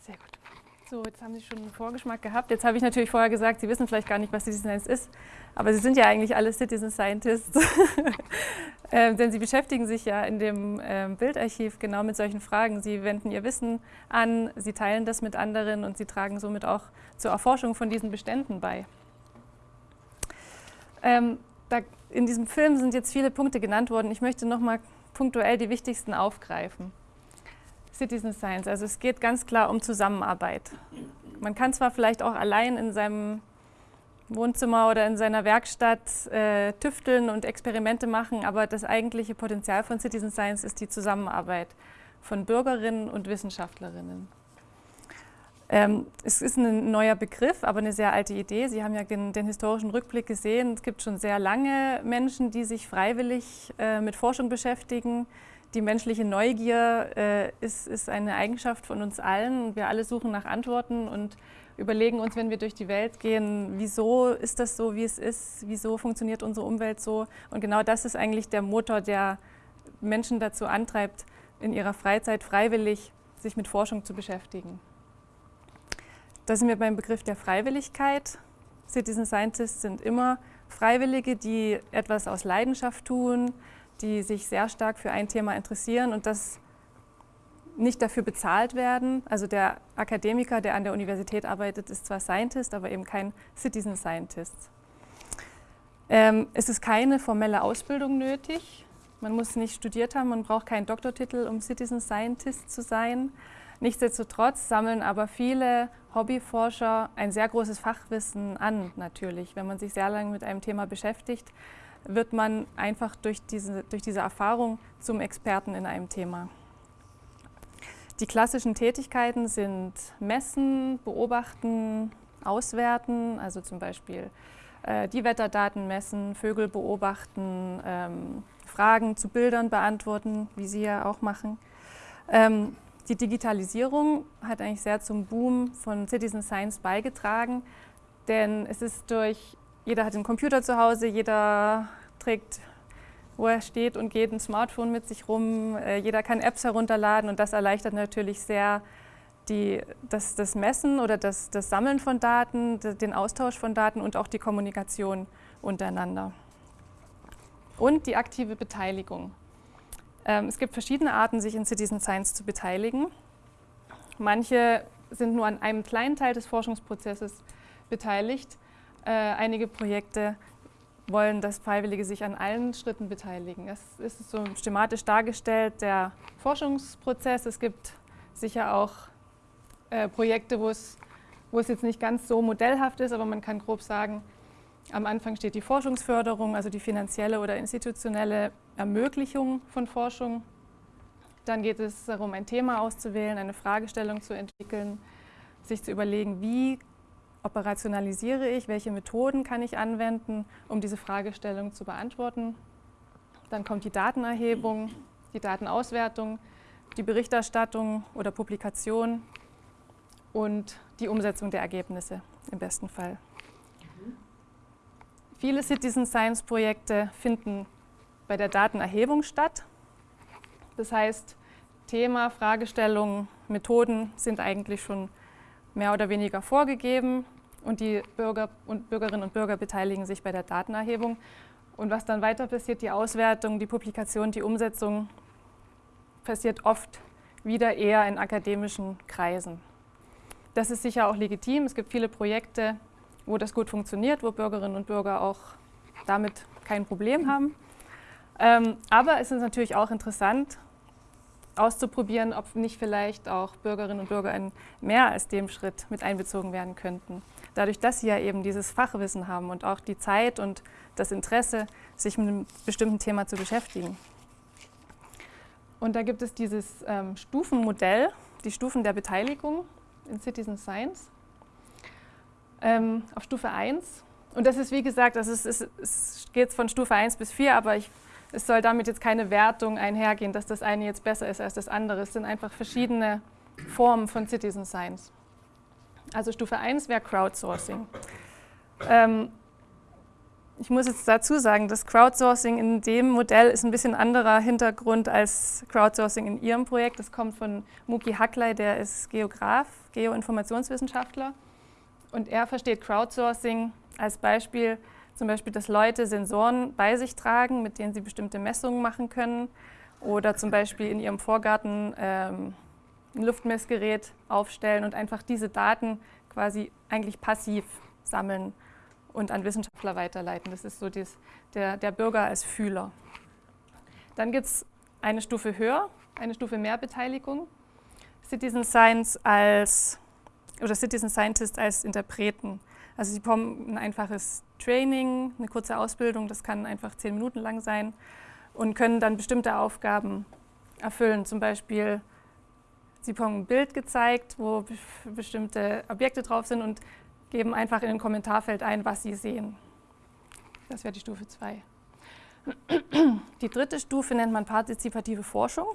Sehr gut. So, jetzt haben Sie schon einen Vorgeschmack gehabt. Jetzt habe ich natürlich vorher gesagt, Sie wissen vielleicht gar nicht, was Citizen Science ist, aber Sie sind ja eigentlich alle Citizen Scientists, [laughs] ähm, denn Sie beschäftigen sich ja in dem ähm, Bildarchiv genau mit solchen Fragen. Sie wenden Ihr Wissen an, Sie teilen das mit anderen und Sie tragen somit auch zur Erforschung von diesen Beständen bei. Ähm, da, in diesem Film sind jetzt viele Punkte genannt worden. Ich möchte nochmal punktuell die wichtigsten aufgreifen. Citizen Science, also es geht ganz klar um Zusammenarbeit. Man kann zwar vielleicht auch allein in seinem Wohnzimmer oder in seiner Werkstatt äh, tüfteln und Experimente machen, aber das eigentliche Potenzial von Citizen Science ist die Zusammenarbeit von Bürgerinnen und Wissenschaftlerinnen. Ähm, es ist ein neuer Begriff, aber eine sehr alte Idee. Sie haben ja den, den historischen Rückblick gesehen. Es gibt schon sehr lange Menschen, die sich freiwillig äh, mit Forschung beschäftigen. Die menschliche Neugier äh, ist, ist eine Eigenschaft von uns allen. Wir alle suchen nach Antworten und überlegen uns, wenn wir durch die Welt gehen, wieso ist das so, wie es ist, wieso funktioniert unsere Umwelt so. Und genau das ist eigentlich der Motor, der Menschen dazu antreibt, in ihrer Freizeit freiwillig sich mit Forschung zu beschäftigen. Da sind wir beim Begriff der Freiwilligkeit. Citizen Scientists sind immer Freiwillige, die etwas aus Leidenschaft tun, die sich sehr stark für ein Thema interessieren und das nicht dafür bezahlt werden. Also der Akademiker, der an der Universität arbeitet, ist zwar Scientist, aber eben kein Citizen Scientist. Ähm, es ist keine formelle Ausbildung nötig. Man muss nicht studiert haben, man braucht keinen Doktortitel, um Citizen Scientist zu sein. Nichtsdestotrotz sammeln aber viele Hobbyforscher ein sehr großes Fachwissen an, natürlich. Wenn man sich sehr lange mit einem Thema beschäftigt, wird man einfach durch diese, durch diese Erfahrung zum Experten in einem Thema. Die klassischen Tätigkeiten sind Messen, Beobachten, Auswerten, also zum Beispiel äh, die Wetterdaten messen, Vögel beobachten, ähm, Fragen zu Bildern beantworten, wie Sie ja auch machen. Ähm, die Digitalisierung hat eigentlich sehr zum Boom von Citizen Science beigetragen, denn es ist durch, jeder hat einen Computer zu Hause, jeder trägt wo er steht und geht ein Smartphone mit sich rum. Äh, jeder kann Apps herunterladen und das erleichtert natürlich sehr die, das, das Messen oder das, das Sammeln von Daten, den Austausch von Daten und auch die Kommunikation untereinander. Und die aktive Beteiligung. Ähm, es gibt verschiedene Arten, sich in Citizen Science zu beteiligen. Manche sind nur an einem kleinen Teil des Forschungsprozesses beteiligt. Äh, einige Projekte wollen, dass Freiwillige sich an allen Schritten beteiligen. Es ist so schematisch dargestellt, der Forschungsprozess. Es gibt sicher auch äh, Projekte, wo es, wo es jetzt nicht ganz so modellhaft ist, aber man kann grob sagen, am Anfang steht die Forschungsförderung, also die finanzielle oder institutionelle Ermöglichung von Forschung. Dann geht es darum, ein Thema auszuwählen, eine Fragestellung zu entwickeln, sich zu überlegen, wie operationalisiere ich, welche Methoden kann ich anwenden, um diese Fragestellung zu beantworten. Dann kommt die Datenerhebung, die Datenauswertung, die Berichterstattung oder Publikation und die Umsetzung der Ergebnisse im besten Fall. Viele Citizen Science Projekte finden bei der Datenerhebung statt. Das heißt, Thema, Fragestellungen, Methoden sind eigentlich schon mehr oder weniger vorgegeben und die Bürger und Bürgerinnen und Bürger beteiligen sich bei der Datenerhebung. Und was dann weiter passiert, die Auswertung, die Publikation, die Umsetzung, passiert oft wieder eher in akademischen Kreisen. Das ist sicher auch legitim. Es gibt viele Projekte, wo das gut funktioniert, wo Bürgerinnen und Bürger auch damit kein Problem haben. Ähm, aber es ist natürlich auch interessant, auszuprobieren, ob nicht vielleicht auch Bürgerinnen und Bürger in mehr als dem Schritt mit einbezogen werden könnten. Dadurch, dass sie ja eben dieses Fachwissen haben und auch die Zeit und das Interesse, sich mit einem bestimmten Thema zu beschäftigen. Und da gibt es dieses ähm, Stufenmodell, die Stufen der Beteiligung in Citizen Science. Ähm, auf Stufe 1. Und das ist, wie gesagt, ist, es, es geht von Stufe 1 bis 4, aber ich es soll damit jetzt keine Wertung einhergehen, dass das eine jetzt besser ist als das andere. Es sind einfach verschiedene Formen von Citizen Science. Also Stufe 1 wäre Crowdsourcing. Ähm, ich muss jetzt dazu sagen, das Crowdsourcing in dem Modell ist ein bisschen anderer Hintergrund als Crowdsourcing in Ihrem Projekt. Das kommt von Muki Hackley, der ist Geograf, Geoinformationswissenschaftler. Und er versteht Crowdsourcing als Beispiel, zum Beispiel, dass Leute Sensoren bei sich tragen, mit denen sie bestimmte Messungen machen können. Oder zum Beispiel in ihrem Vorgarten ähm, ein Luftmessgerät aufstellen und einfach diese Daten quasi eigentlich passiv sammeln und an Wissenschaftler weiterleiten. Das ist so dies, der, der Bürger als Fühler. Dann gibt es eine Stufe höher, eine Stufe mehr Beteiligung. Citizen Science als oder Citizen Scientist als Interpreten. Also sie bekommen ein einfaches Training, eine kurze Ausbildung, das kann einfach zehn Minuten lang sein und können dann bestimmte Aufgaben erfüllen. Zum Beispiel, sie bekommen ein Bild gezeigt, wo bestimmte Objekte drauf sind und geben einfach in ein Kommentarfeld ein, was sie sehen. Das wäre die Stufe 2. Die dritte Stufe nennt man partizipative Forschung.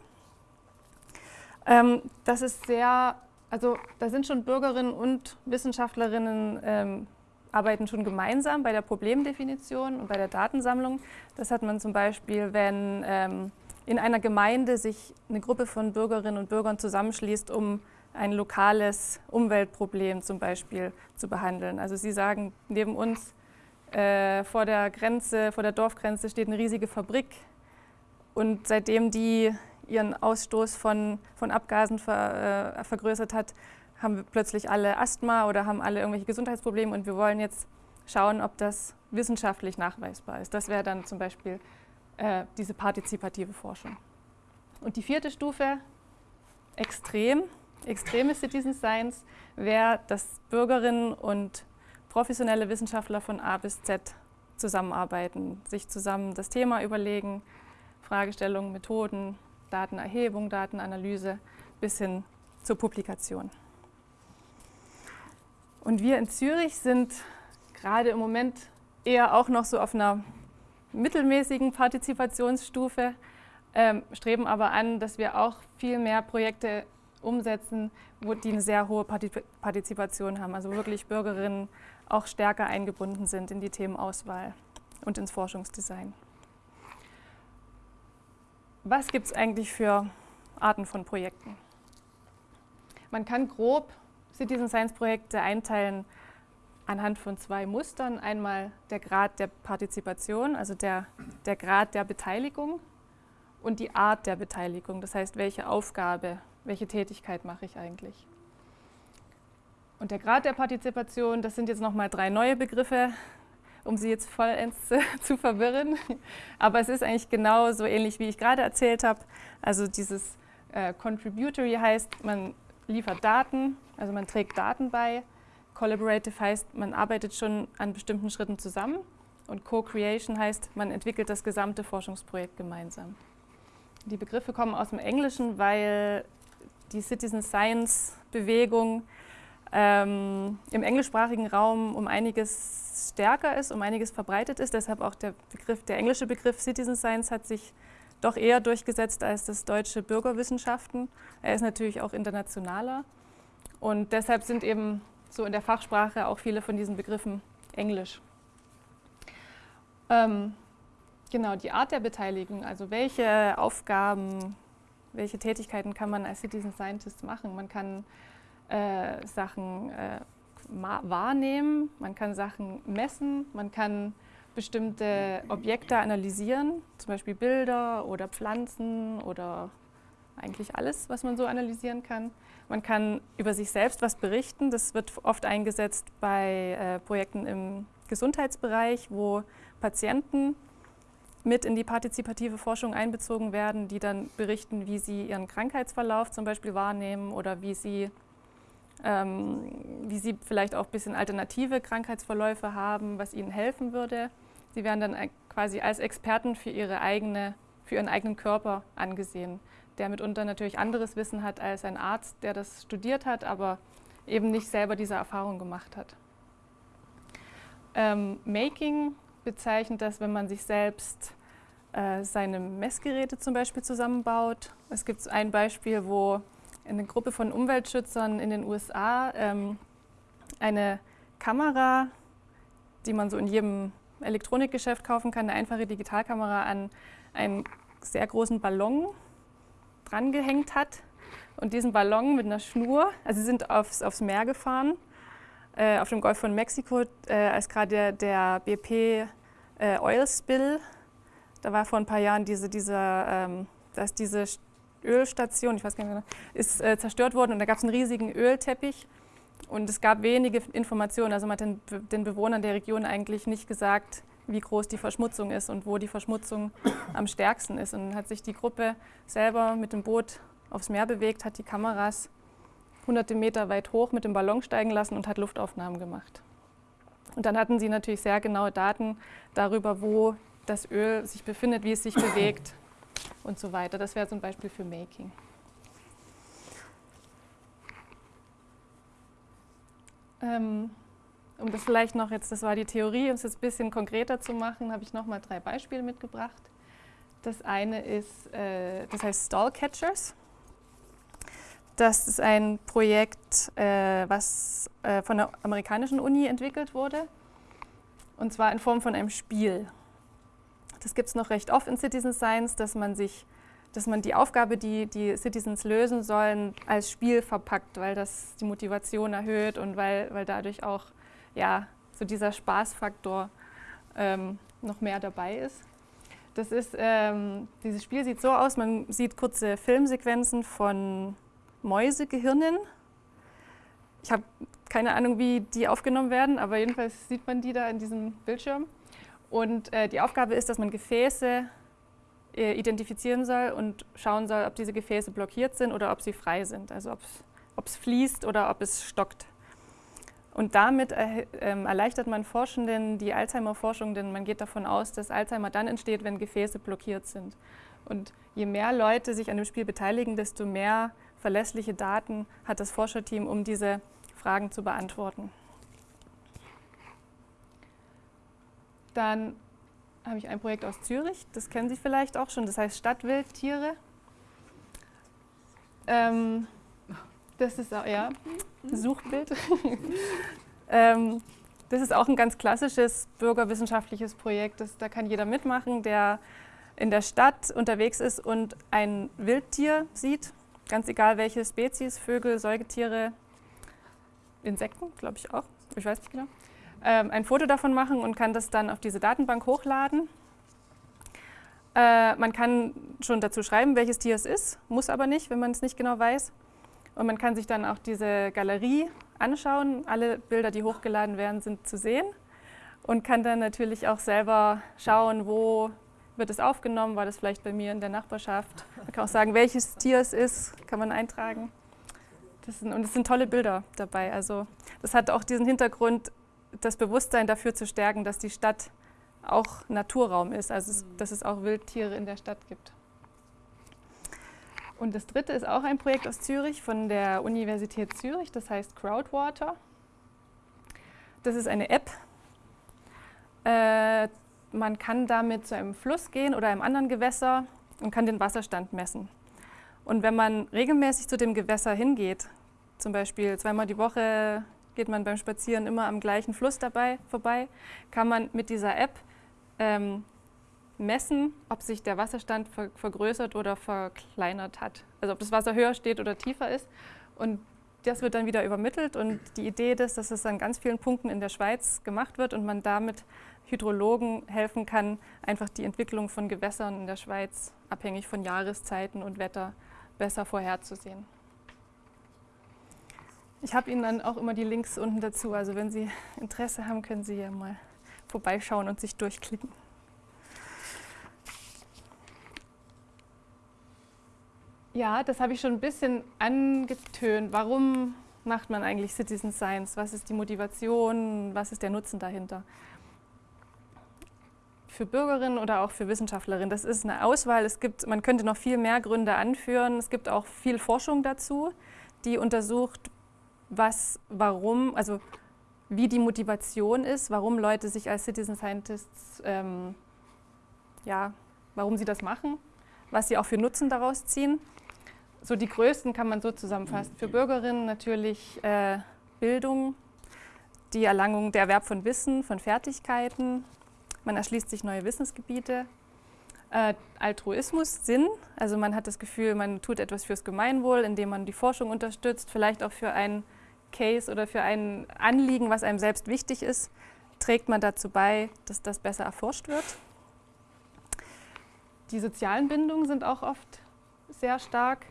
Ähm, das ist sehr also da sind schon Bürgerinnen und Wissenschaftlerinnen ähm, arbeiten schon gemeinsam bei der Problemdefinition und bei der Datensammlung. Das hat man zum Beispiel, wenn ähm, in einer Gemeinde sich eine Gruppe von Bürgerinnen und Bürgern zusammenschließt, um ein lokales Umweltproblem zum Beispiel zu behandeln. Also Sie sagen, neben uns äh, vor der Grenze, vor der Dorfgrenze steht eine riesige Fabrik Und seitdem die ihren Ausstoß von, von Abgasen ver, äh, vergrößert hat, haben plötzlich alle Asthma oder haben alle irgendwelche Gesundheitsprobleme und wir wollen jetzt schauen, ob das wissenschaftlich nachweisbar ist. Das wäre dann zum Beispiel äh, diese partizipative Forschung. Und die vierte Stufe, extrem, extreme Citizen Science, wäre, dass Bürgerinnen und professionelle Wissenschaftler von A bis Z zusammenarbeiten, sich zusammen das Thema überlegen, Fragestellungen, Methoden, Datenerhebung, Datenanalyse bis hin zur Publikation. Und wir in Zürich sind gerade im Moment eher auch noch so auf einer mittelmäßigen Partizipationsstufe, ähm, streben aber an, dass wir auch viel mehr Projekte umsetzen, wo die eine sehr hohe Partizipation haben, also wirklich Bürgerinnen auch stärker eingebunden sind in die Themenauswahl und ins Forschungsdesign. Was gibt es eigentlich für Arten von Projekten? Man kann grob Citizen Science Projekte einteilen anhand von zwei Mustern. Einmal der Grad der Partizipation, also der, der Grad der Beteiligung und die Art der Beteiligung. Das heißt, welche Aufgabe, welche Tätigkeit mache ich eigentlich. Und der Grad der Partizipation, das sind jetzt nochmal drei neue Begriffe, um Sie jetzt vollends [laughs] zu verwirren. Aber es ist eigentlich genau so ähnlich, wie ich gerade erzählt habe. Also dieses äh, Contributory heißt, man liefert Daten, also man trägt Daten bei Collaborative heißt, man arbeitet schon an bestimmten Schritten zusammen und Co-Creation heißt, man entwickelt das gesamte Forschungsprojekt gemeinsam. Die Begriffe kommen aus dem Englischen, weil die Citizen Science Bewegung ähm, im englischsprachigen Raum um einiges stärker ist, um einiges verbreitet ist. Deshalb auch der, Begriff, der englische Begriff Citizen Science hat sich doch eher durchgesetzt als das deutsche Bürgerwissenschaften. Er ist natürlich auch internationaler. Und deshalb sind eben so in der Fachsprache auch viele von diesen Begriffen Englisch. Ähm, genau, die Art der Beteiligung, also welche Aufgaben, welche Tätigkeiten kann man als Citizen Scientist machen? Man kann äh, Sachen äh, wahrnehmen, man kann Sachen messen, man kann bestimmte Objekte analysieren, zum Beispiel Bilder oder Pflanzen oder eigentlich alles, was man so analysieren kann. Man kann über sich selbst was berichten. Das wird oft eingesetzt bei äh, Projekten im Gesundheitsbereich, wo Patienten mit in die partizipative Forschung einbezogen werden, die dann berichten, wie sie ihren Krankheitsverlauf zum Beispiel wahrnehmen oder wie sie, ähm, wie sie vielleicht auch ein bisschen alternative Krankheitsverläufe haben, was ihnen helfen würde. Sie werden dann quasi als Experten für, ihre eigene, für ihren eigenen Körper angesehen der mitunter natürlich anderes Wissen hat als ein Arzt, der das studiert hat, aber eben nicht selber diese Erfahrung gemacht hat. Ähm, Making bezeichnet das, wenn man sich selbst äh, seine Messgeräte zum Beispiel zusammenbaut. Es gibt ein Beispiel, wo eine Gruppe von Umweltschützern in den USA ähm, eine Kamera, die man so in jedem Elektronikgeschäft kaufen kann, eine einfache Digitalkamera an einen sehr großen Ballon dran gehängt hat. Und diesen Ballon mit einer Schnur, also sie sind aufs, aufs Meer gefahren, äh, auf dem Golf von Mexiko, äh, als gerade der, der BP äh, Oil Spill, da war vor ein paar Jahren diese, diese, ähm, dass diese Ölstation, ich weiß gar nicht mehr, ist äh, zerstört worden und da gab es einen riesigen Ölteppich und es gab wenige Informationen, also man hat den, den Bewohnern der Region eigentlich nicht gesagt, wie groß die Verschmutzung ist und wo die Verschmutzung am stärksten ist. Und dann hat sich die Gruppe selber mit dem Boot aufs Meer bewegt, hat die Kameras hunderte Meter weit hoch mit dem Ballon steigen lassen und hat Luftaufnahmen gemacht. Und dann hatten sie natürlich sehr genaue Daten darüber, wo das Öl sich befindet, wie es sich bewegt und so weiter. Das wäre zum Beispiel für Making. Ähm, um das vielleicht noch jetzt, das war die Theorie, um es jetzt ein bisschen konkreter zu machen, habe ich noch mal drei Beispiele mitgebracht. Das eine ist, äh, das heißt Stallcatchers. Das ist ein Projekt, äh, was äh, von der amerikanischen Uni entwickelt wurde. Und zwar in Form von einem Spiel. Das gibt es noch recht oft in Citizen Science, dass man sich dass man die Aufgabe, die die Citizens lösen sollen, als Spiel verpackt, weil das die Motivation erhöht und weil, weil dadurch auch ja, so dieser Spaßfaktor ähm, noch mehr dabei ist. Das ist, ähm, dieses Spiel sieht so aus, man sieht kurze Filmsequenzen von Mäusegehirnen. Ich habe keine Ahnung, wie die aufgenommen werden, aber jedenfalls sieht man die da in diesem Bildschirm. Und äh, die Aufgabe ist, dass man Gefäße äh, identifizieren soll und schauen soll, ob diese Gefäße blockiert sind oder ob sie frei sind, also ob es fließt oder ob es stockt. Und damit äh, erleichtert man Forschenden die Alzheimer-Forschung, denn man geht davon aus, dass Alzheimer dann entsteht, wenn Gefäße blockiert sind. Und je mehr Leute sich an dem Spiel beteiligen, desto mehr verlässliche Daten hat das Forscherteam, um diese Fragen zu beantworten. Dann habe ich ein Projekt aus Zürich, das kennen Sie vielleicht auch schon, das heißt Stadtwildtiere. Ähm, das ist auch, ja, Suchbild. [laughs] ähm, das ist auch ein ganz klassisches bürgerwissenschaftliches Projekt. Das, da kann jeder mitmachen, der in der Stadt unterwegs ist und ein Wildtier sieht, ganz egal welche Spezies, Vögel, Säugetiere, Insekten, glaube ich auch, ich weiß nicht genau, ähm, ein Foto davon machen und kann das dann auf diese Datenbank hochladen. Äh, man kann schon dazu schreiben, welches Tier es ist, muss aber nicht, wenn man es nicht genau weiß. Und man kann sich dann auch diese Galerie anschauen. Alle Bilder, die hochgeladen werden, sind zu sehen. Und kann dann natürlich auch selber schauen, wo wird es aufgenommen, war das vielleicht bei mir in der Nachbarschaft. Man kann auch sagen, welches Tier es ist, kann man eintragen. Sind, und es sind tolle Bilder dabei. Also das hat auch diesen Hintergrund, das Bewusstsein dafür zu stärken, dass die Stadt auch Naturraum ist, also dass es auch Wildtiere in der Stadt gibt. Und das dritte ist auch ein Projekt aus Zürich von der Universität Zürich, das heißt Crowdwater. Das ist eine App. Äh, man kann damit zu einem Fluss gehen oder einem anderen Gewässer und kann den Wasserstand messen. Und wenn man regelmäßig zu dem Gewässer hingeht, zum Beispiel zweimal die Woche geht man beim Spazieren immer am gleichen Fluss dabei vorbei, kann man mit dieser App ähm, messen, ob sich der Wasserstand ver vergrößert oder verkleinert hat. Also ob das Wasser höher steht oder tiefer ist. Und das wird dann wieder übermittelt. Und die Idee ist, dass es an ganz vielen Punkten in der Schweiz gemacht wird und man damit Hydrologen helfen kann, einfach die Entwicklung von Gewässern in der Schweiz abhängig von Jahreszeiten und Wetter besser vorherzusehen. Ich habe Ihnen dann auch immer die Links unten dazu. Also wenn Sie Interesse haben, können Sie ja mal vorbeischauen und sich durchklicken. Ja, das habe ich schon ein bisschen angetönt. Warum macht man eigentlich Citizen Science? Was ist die Motivation? Was ist der Nutzen dahinter? Für Bürgerinnen oder auch für Wissenschaftlerinnen, das ist eine Auswahl. Es gibt, man könnte noch viel mehr Gründe anführen. Es gibt auch viel Forschung dazu, die untersucht, was, warum, also wie die Motivation ist, warum Leute sich als Citizen Scientists, ähm, ja, warum sie das machen, was sie auch für Nutzen daraus ziehen so die größten kann man so zusammenfassen. Für Bürgerinnen natürlich äh, Bildung, die Erlangung, der Erwerb von Wissen, von Fertigkeiten. Man erschließt sich neue Wissensgebiete. Äh, Altruismus, Sinn, also man hat das Gefühl, man tut etwas fürs Gemeinwohl, indem man die Forschung unterstützt, vielleicht auch für einen Case oder für ein Anliegen, was einem selbst wichtig ist, trägt man dazu bei, dass das besser erforscht wird. Die sozialen Bindungen sind auch oft sehr stark.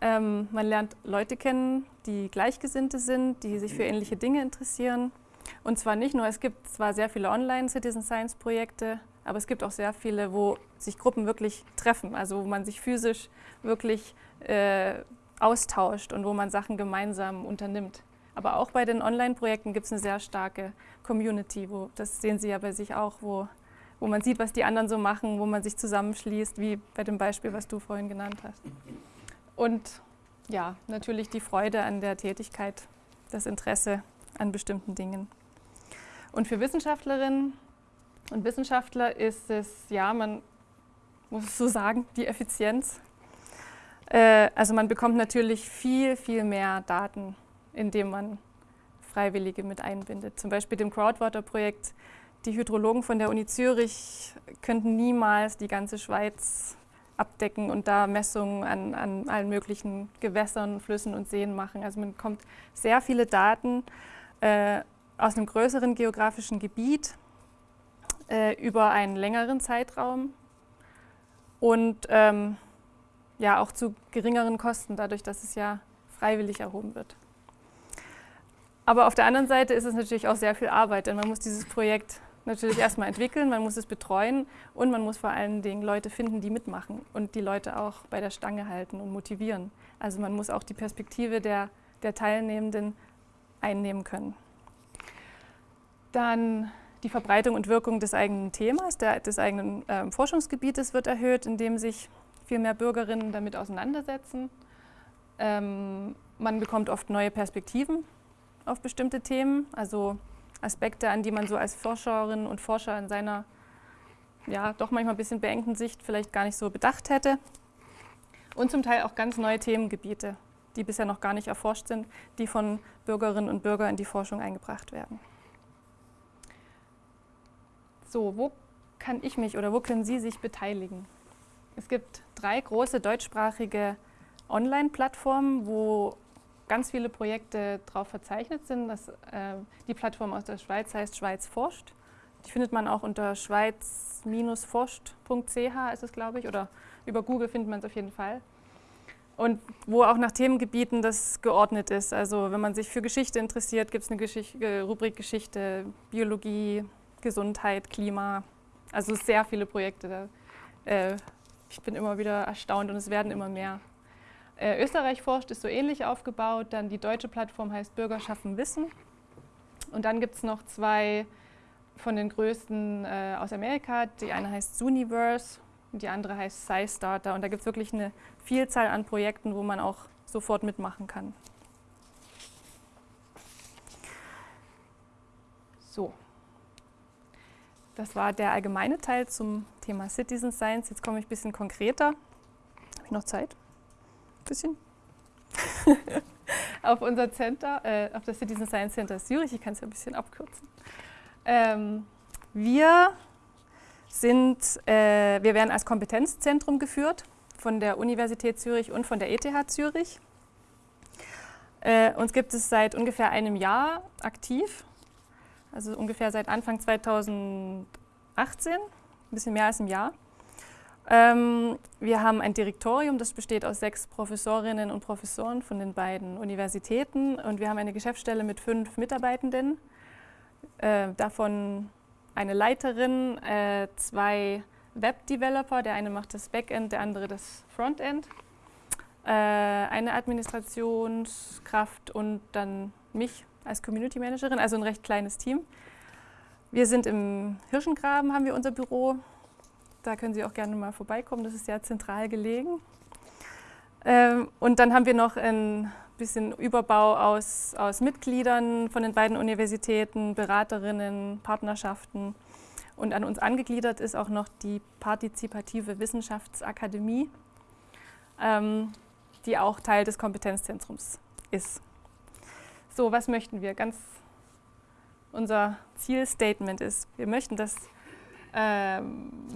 Ähm, man lernt Leute kennen, die Gleichgesinnte sind, die sich für ähnliche Dinge interessieren. Und zwar nicht nur, es gibt zwar sehr viele Online-Citizen Science-Projekte, aber es gibt auch sehr viele, wo sich Gruppen wirklich treffen, also wo man sich physisch wirklich äh, austauscht und wo man Sachen gemeinsam unternimmt. Aber auch bei den Online-Projekten gibt es eine sehr starke Community, wo, das sehen Sie ja bei sich auch, wo, wo man sieht, was die anderen so machen, wo man sich zusammenschließt, wie bei dem Beispiel, was du vorhin genannt hast. Und ja, natürlich die Freude an der Tätigkeit, das Interesse an bestimmten Dingen. Und für Wissenschaftlerinnen und Wissenschaftler ist es, ja, man muss es so sagen, die Effizienz. Äh, also man bekommt natürlich viel, viel mehr Daten, indem man Freiwillige mit einbindet. Zum Beispiel dem Crowdwater-Projekt. Die Hydrologen von der Uni Zürich könnten niemals die ganze Schweiz abdecken und da Messungen an, an allen möglichen Gewässern, Flüssen und Seen machen. Also man bekommt sehr viele Daten äh, aus einem größeren geografischen Gebiet äh, über einen längeren Zeitraum. und ähm, ja auch zu geringeren Kosten, dadurch, dass es ja freiwillig erhoben wird. Aber auf der anderen Seite ist es natürlich auch sehr viel Arbeit, denn man muss dieses Projekt natürlich erstmal entwickeln, man muss es betreuen und man muss vor allen Dingen Leute finden, die mitmachen und die Leute auch bei der Stange halten und motivieren. Also man muss auch die Perspektive der, der Teilnehmenden einnehmen können. Dann die Verbreitung und Wirkung des eigenen Themas, der, des eigenen äh, Forschungsgebietes wird erhöht, indem sich viel mehr Bürgerinnen damit auseinandersetzen. Ähm, man bekommt oft neue Perspektiven auf bestimmte Themen, also Aspekte, an die man so als Forscherin und Forscher in seiner ja doch manchmal ein bisschen beengten Sicht vielleicht gar nicht so bedacht hätte. Und zum Teil auch ganz neue Themengebiete, die bisher noch gar nicht erforscht sind, die von Bürgerinnen und Bürgern in die Forschung eingebracht werden. So, wo kann ich mich oder wo können Sie sich beteiligen? Es gibt drei große deutschsprachige Online-Plattformen, wo ganz viele Projekte drauf verzeichnet sind. Das, äh, die Plattform aus der Schweiz heißt Schweiz forscht. Die findet man auch unter schweiz-forscht.ch ist es, glaube ich, oder über Google findet man es auf jeden Fall. Und wo auch nach Themengebieten das geordnet ist. Also wenn man sich für Geschichte interessiert, gibt es eine Geschichte, äh, Rubrik Geschichte, Biologie, Gesundheit, Klima. Also sehr viele Projekte. Da, äh, ich bin immer wieder erstaunt und es werden immer mehr. Äh, Österreich forscht ist so ähnlich aufgebaut. Dann die deutsche Plattform heißt Bürger schaffen Wissen. Und dann gibt es noch zwei von den größten äh, aus Amerika. Die eine heißt Zooniverse und die andere heißt SciStarter. Und da gibt es wirklich eine Vielzahl an Projekten, wo man auch sofort mitmachen kann. So, das war der allgemeine Teil zum Thema Citizen Science. Jetzt komme ich ein bisschen konkreter. Habe ich noch Zeit? Bisschen [laughs] auf unser Center, äh, auf das Citizen Science Center Zürich. Ich kann es ja ein bisschen abkürzen. Ähm, wir sind, äh, wir werden als Kompetenzzentrum geführt von der Universität Zürich und von der ETH Zürich. Äh, uns gibt es seit ungefähr einem Jahr aktiv, also ungefähr seit Anfang 2018, ein bisschen mehr als ein Jahr. Ähm, wir haben ein Direktorium, das besteht aus sechs Professorinnen und Professoren von den beiden Universitäten. Und wir haben eine Geschäftsstelle mit fünf Mitarbeitenden, äh, davon eine Leiterin, äh, zwei Web-Developer, der eine macht das Backend, der andere das Frontend, äh, eine Administrationskraft und dann mich als Community Managerin, also ein recht kleines Team. Wir sind im Hirschengraben, haben wir unser Büro, da können Sie auch gerne mal vorbeikommen, das ist sehr zentral gelegen. Ähm, und dann haben wir noch ein bisschen Überbau aus, aus Mitgliedern von den beiden Universitäten, Beraterinnen, Partnerschaften. Und an uns angegliedert ist auch noch die Partizipative Wissenschaftsakademie, ähm, die auch Teil des Kompetenzzentrums ist. So, was möchten wir? Ganz unser Zielstatement ist, wir möchten, dass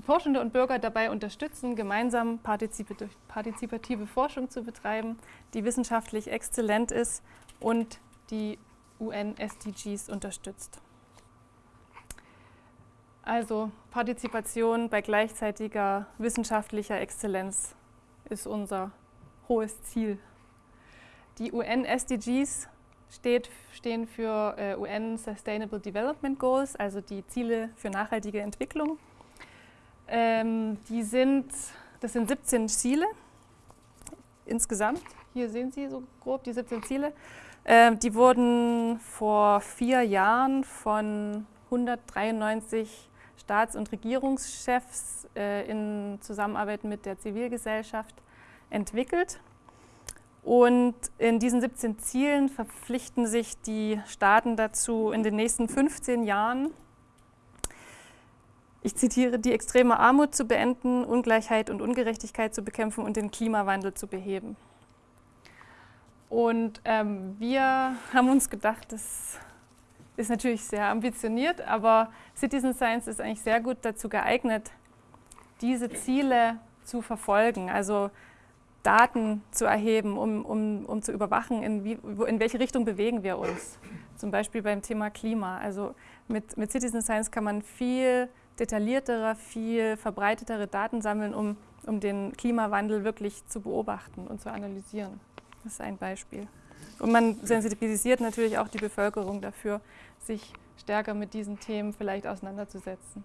Forschende und Bürger dabei unterstützen, gemeinsam partizipative Forschung zu betreiben, die wissenschaftlich exzellent ist und die UN-SDGs unterstützt. Also Partizipation bei gleichzeitiger wissenschaftlicher Exzellenz ist unser hohes Ziel. Die UN-SDGs steht, stehen für äh, UN Sustainable Development Goals, also die Ziele für nachhaltige Entwicklung. Ähm, die sind, das sind 17 Ziele insgesamt. Hier sehen Sie so grob die 17 Ziele. Ähm, die wurden vor vier Jahren von 193 Staats- und Regierungschefs äh, in Zusammenarbeit mit der Zivilgesellschaft entwickelt. Und in diesen 17 Zielen verpflichten sich die Staaten dazu, in den nächsten 15 Jahren, ich zitiere, die extreme Armut zu beenden, Ungleichheit und Ungerechtigkeit zu bekämpfen und den Klimawandel zu beheben. Und ähm, wir haben uns gedacht, das ist natürlich sehr ambitioniert, aber Citizen Science ist eigentlich sehr gut dazu geeignet, diese Ziele zu verfolgen. Also Daten zu erheben, um, um, um zu überwachen, in, wie, in welche Richtung bewegen wir uns. Zum Beispiel beim Thema Klima. Also mit, mit Citizen Science kann man viel detailliertere, viel verbreitetere Daten sammeln, um, um den Klimawandel wirklich zu beobachten und zu analysieren. Das ist ein Beispiel. Und man sensibilisiert natürlich auch die Bevölkerung dafür, sich stärker mit diesen Themen vielleicht auseinanderzusetzen.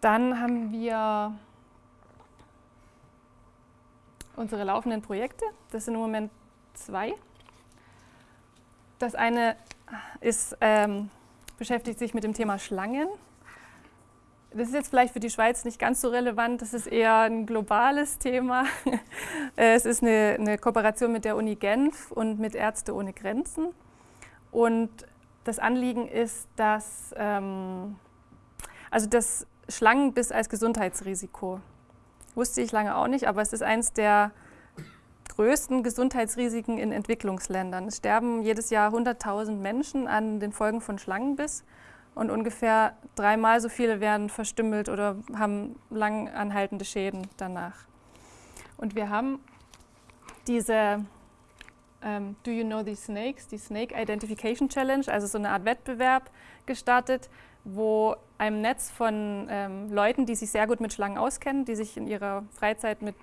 Dann haben wir unsere laufenden Projekte. Das sind im Moment zwei. Das eine ist, ähm, beschäftigt sich mit dem Thema Schlangen. Das ist jetzt vielleicht für die Schweiz nicht ganz so relevant, das ist eher ein globales Thema. [laughs] es ist eine, eine Kooperation mit der Uni Genf und mit Ärzte ohne Grenzen. Und das Anliegen ist, dass, ähm, also das Schlangenbiss als Gesundheitsrisiko. Wusste ich lange auch nicht, aber es ist eines der größten Gesundheitsrisiken in Entwicklungsländern. Es sterben jedes Jahr 100.000 Menschen an den Folgen von Schlangenbiss und ungefähr dreimal so viele werden verstümmelt oder haben lang anhaltende Schäden danach. Und wir haben diese ähm, Do You Know These Snakes, die Snake Identification Challenge, also so eine Art Wettbewerb gestartet, wo einem Netz von ähm, Leuten, die sich sehr gut mit Schlangen auskennen, die sich in ihrer Freizeit mit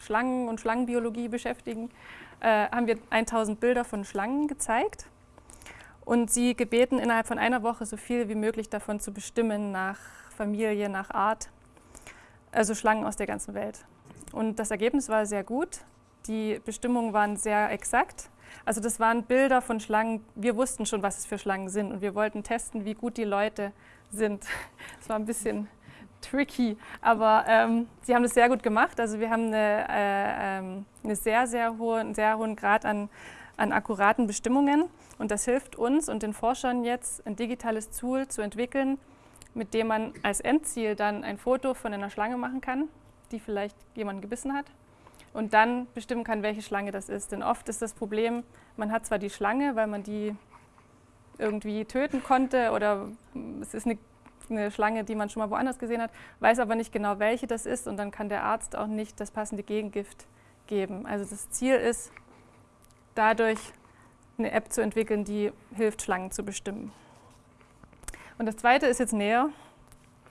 Schlangen und Schlangenbiologie beschäftigen, äh, haben wir 1000 Bilder von Schlangen gezeigt und sie gebeten, innerhalb von einer Woche so viel wie möglich davon zu bestimmen nach Familie, nach Art, also Schlangen aus der ganzen Welt. Und das Ergebnis war sehr gut. Die Bestimmungen waren sehr exakt. Also das waren Bilder von Schlangen. Wir wussten schon, was es für Schlangen sind und wir wollten testen, wie gut die Leute sind. [laughs] Das war ein bisschen tricky, aber ähm, sie haben das sehr gut gemacht. Also wir haben eine, äh, ähm, eine sehr, sehr hohe, einen sehr hohen Grad an, an akkuraten Bestimmungen und das hilft uns und den Forschern jetzt, ein digitales Tool zu entwickeln, mit dem man als Endziel dann ein Foto von einer Schlange machen kann, die vielleicht jemand gebissen hat und dann bestimmen kann, welche Schlange das ist. Denn oft ist das Problem, man hat zwar die Schlange, weil man die irgendwie töten konnte oder es ist eine eine Schlange, die man schon mal woanders gesehen hat, weiß aber nicht genau, welche das ist und dann kann der Arzt auch nicht das passende Gegengift geben. Also das Ziel ist, dadurch eine App zu entwickeln, die hilft, Schlangen zu bestimmen. Und das zweite ist jetzt näher,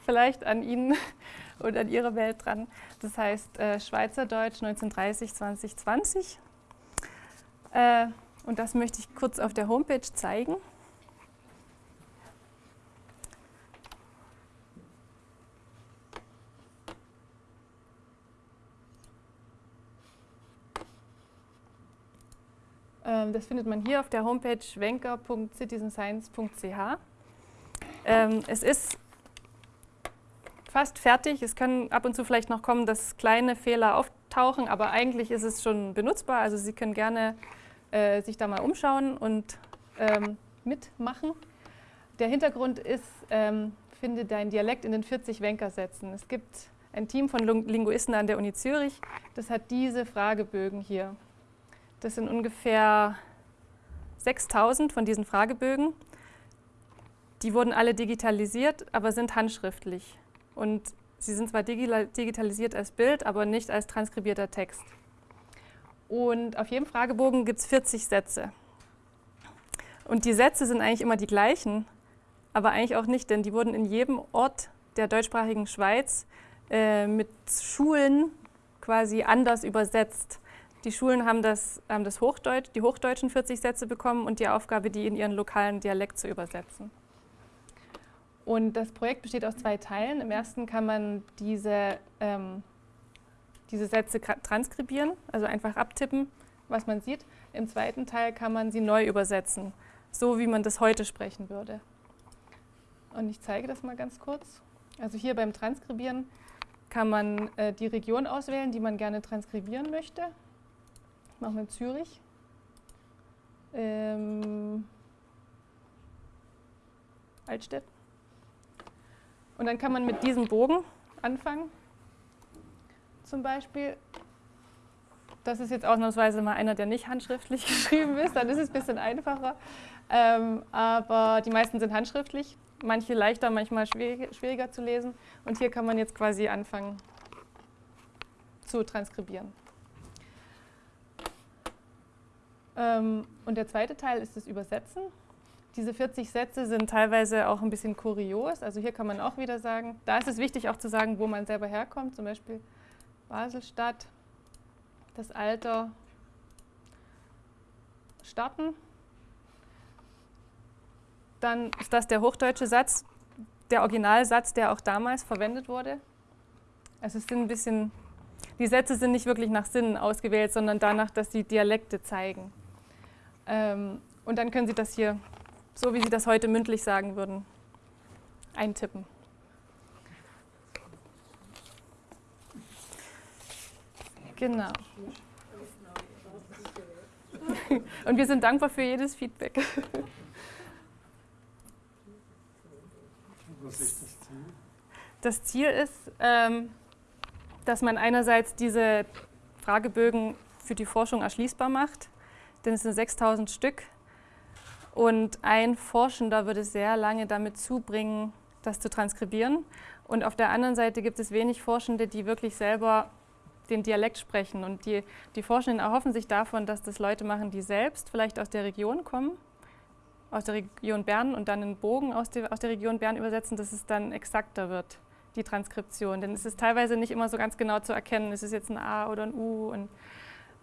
vielleicht an Ihnen [laughs] und an Ihrer Welt dran. Das heißt äh, Schweizerdeutsch 1930-2020. Äh, und das möchte ich kurz auf der Homepage zeigen. Das findet man hier auf der Homepage schwenker.citizenscience.ch. Ähm, es ist fast fertig. Es können ab und zu vielleicht noch kommen, dass kleine Fehler auftauchen, aber eigentlich ist es schon benutzbar. Also Sie können gerne äh, sich da mal umschauen und ähm, mitmachen. Der Hintergrund ist, ähm, finde dein Dialekt in den 40 Wenkersätzen. Es gibt ein Team von Linguisten an der Uni Zürich, das hat diese Fragebögen hier. Das sind ungefähr 6000 von diesen Fragebögen. Die wurden alle digitalisiert, aber sind handschriftlich. Und sie sind zwar digitalisiert als Bild, aber nicht als transkribierter Text. Und auf jedem Fragebogen gibt es 40 Sätze. Und die Sätze sind eigentlich immer die gleichen, aber eigentlich auch nicht, denn die wurden in jedem Ort der deutschsprachigen Schweiz äh, mit Schulen quasi anders übersetzt. Die Schulen haben das, haben das Hochdeutsch, die hochdeutschen 40 Sätze bekommen und die Aufgabe, die in ihren lokalen Dialekt zu übersetzen. Und das Projekt besteht aus zwei Teilen. Im ersten kann man diese, ähm, diese Sätze transkribieren, also einfach abtippen, was man sieht. Im zweiten Teil kann man sie neu übersetzen, so wie man das heute sprechen würde. Und ich zeige das mal ganz kurz. Also hier beim Transkribieren kann man äh, die Region auswählen, die man gerne transkribieren möchte machen wir Zürich. Ähm, Altstedt. Und dann kann man mit diesem Bogen anfangen. Zum Beispiel. Das ist jetzt ausnahmsweise mal einer, der nicht handschriftlich [laughs] geschrieben ist, dann ist es ein bisschen einfacher. Ähm, aber die meisten sind handschriftlich, manche leichter, manchmal schwierig, schwieriger zu lesen. Und hier kann man jetzt quasi anfangen zu transkribieren. Ähm, und der zweite Teil ist das Übersetzen. diese 40 Sätze sind teilweise auch ein bisschen kurios. Also hier kann man auch wieder sagen, da ist es wichtig auch zu sagen, wo man selber herkommt. Zum Beispiel Baselstadt, das Alter, starten. Dann ist das der hochdeutsche Satz, der Originalsatz, der auch damals verwendet wurde. Also es sind ein bisschen, die Sätze sind nicht wirklich nach Sinnen ausgewählt, sondern danach, dass sie Dialekte zeigen. Ähm, und dann können Sie das hier so wie Sie das heute mündlich sagen würden, eintippen. Genau. Und wir sind dankbar für jedes Feedback. Was ist das Ziel? Das Ziel ist, ähm, dass man einerseits diese Fragebögen für die Forschung erschließbar macht, denn es sind 6000 Stück und ein Forschender würde sehr lange damit zubringen, das zu transkribieren. Und auf der anderen Seite gibt es wenig Forschende, die wirklich selber den Dialekt sprechen. Und die, die Forschenden erhoffen sich davon, dass das Leute machen, die selbst vielleicht aus der Region kommen, aus der Region Bern und dann einen Bogen aus der, aus der Region Bern übersetzen, dass es dann exakter wird, die Transkription. Denn es ist teilweise nicht immer so ganz genau zu erkennen, ist es jetzt ein A oder ein U. Und,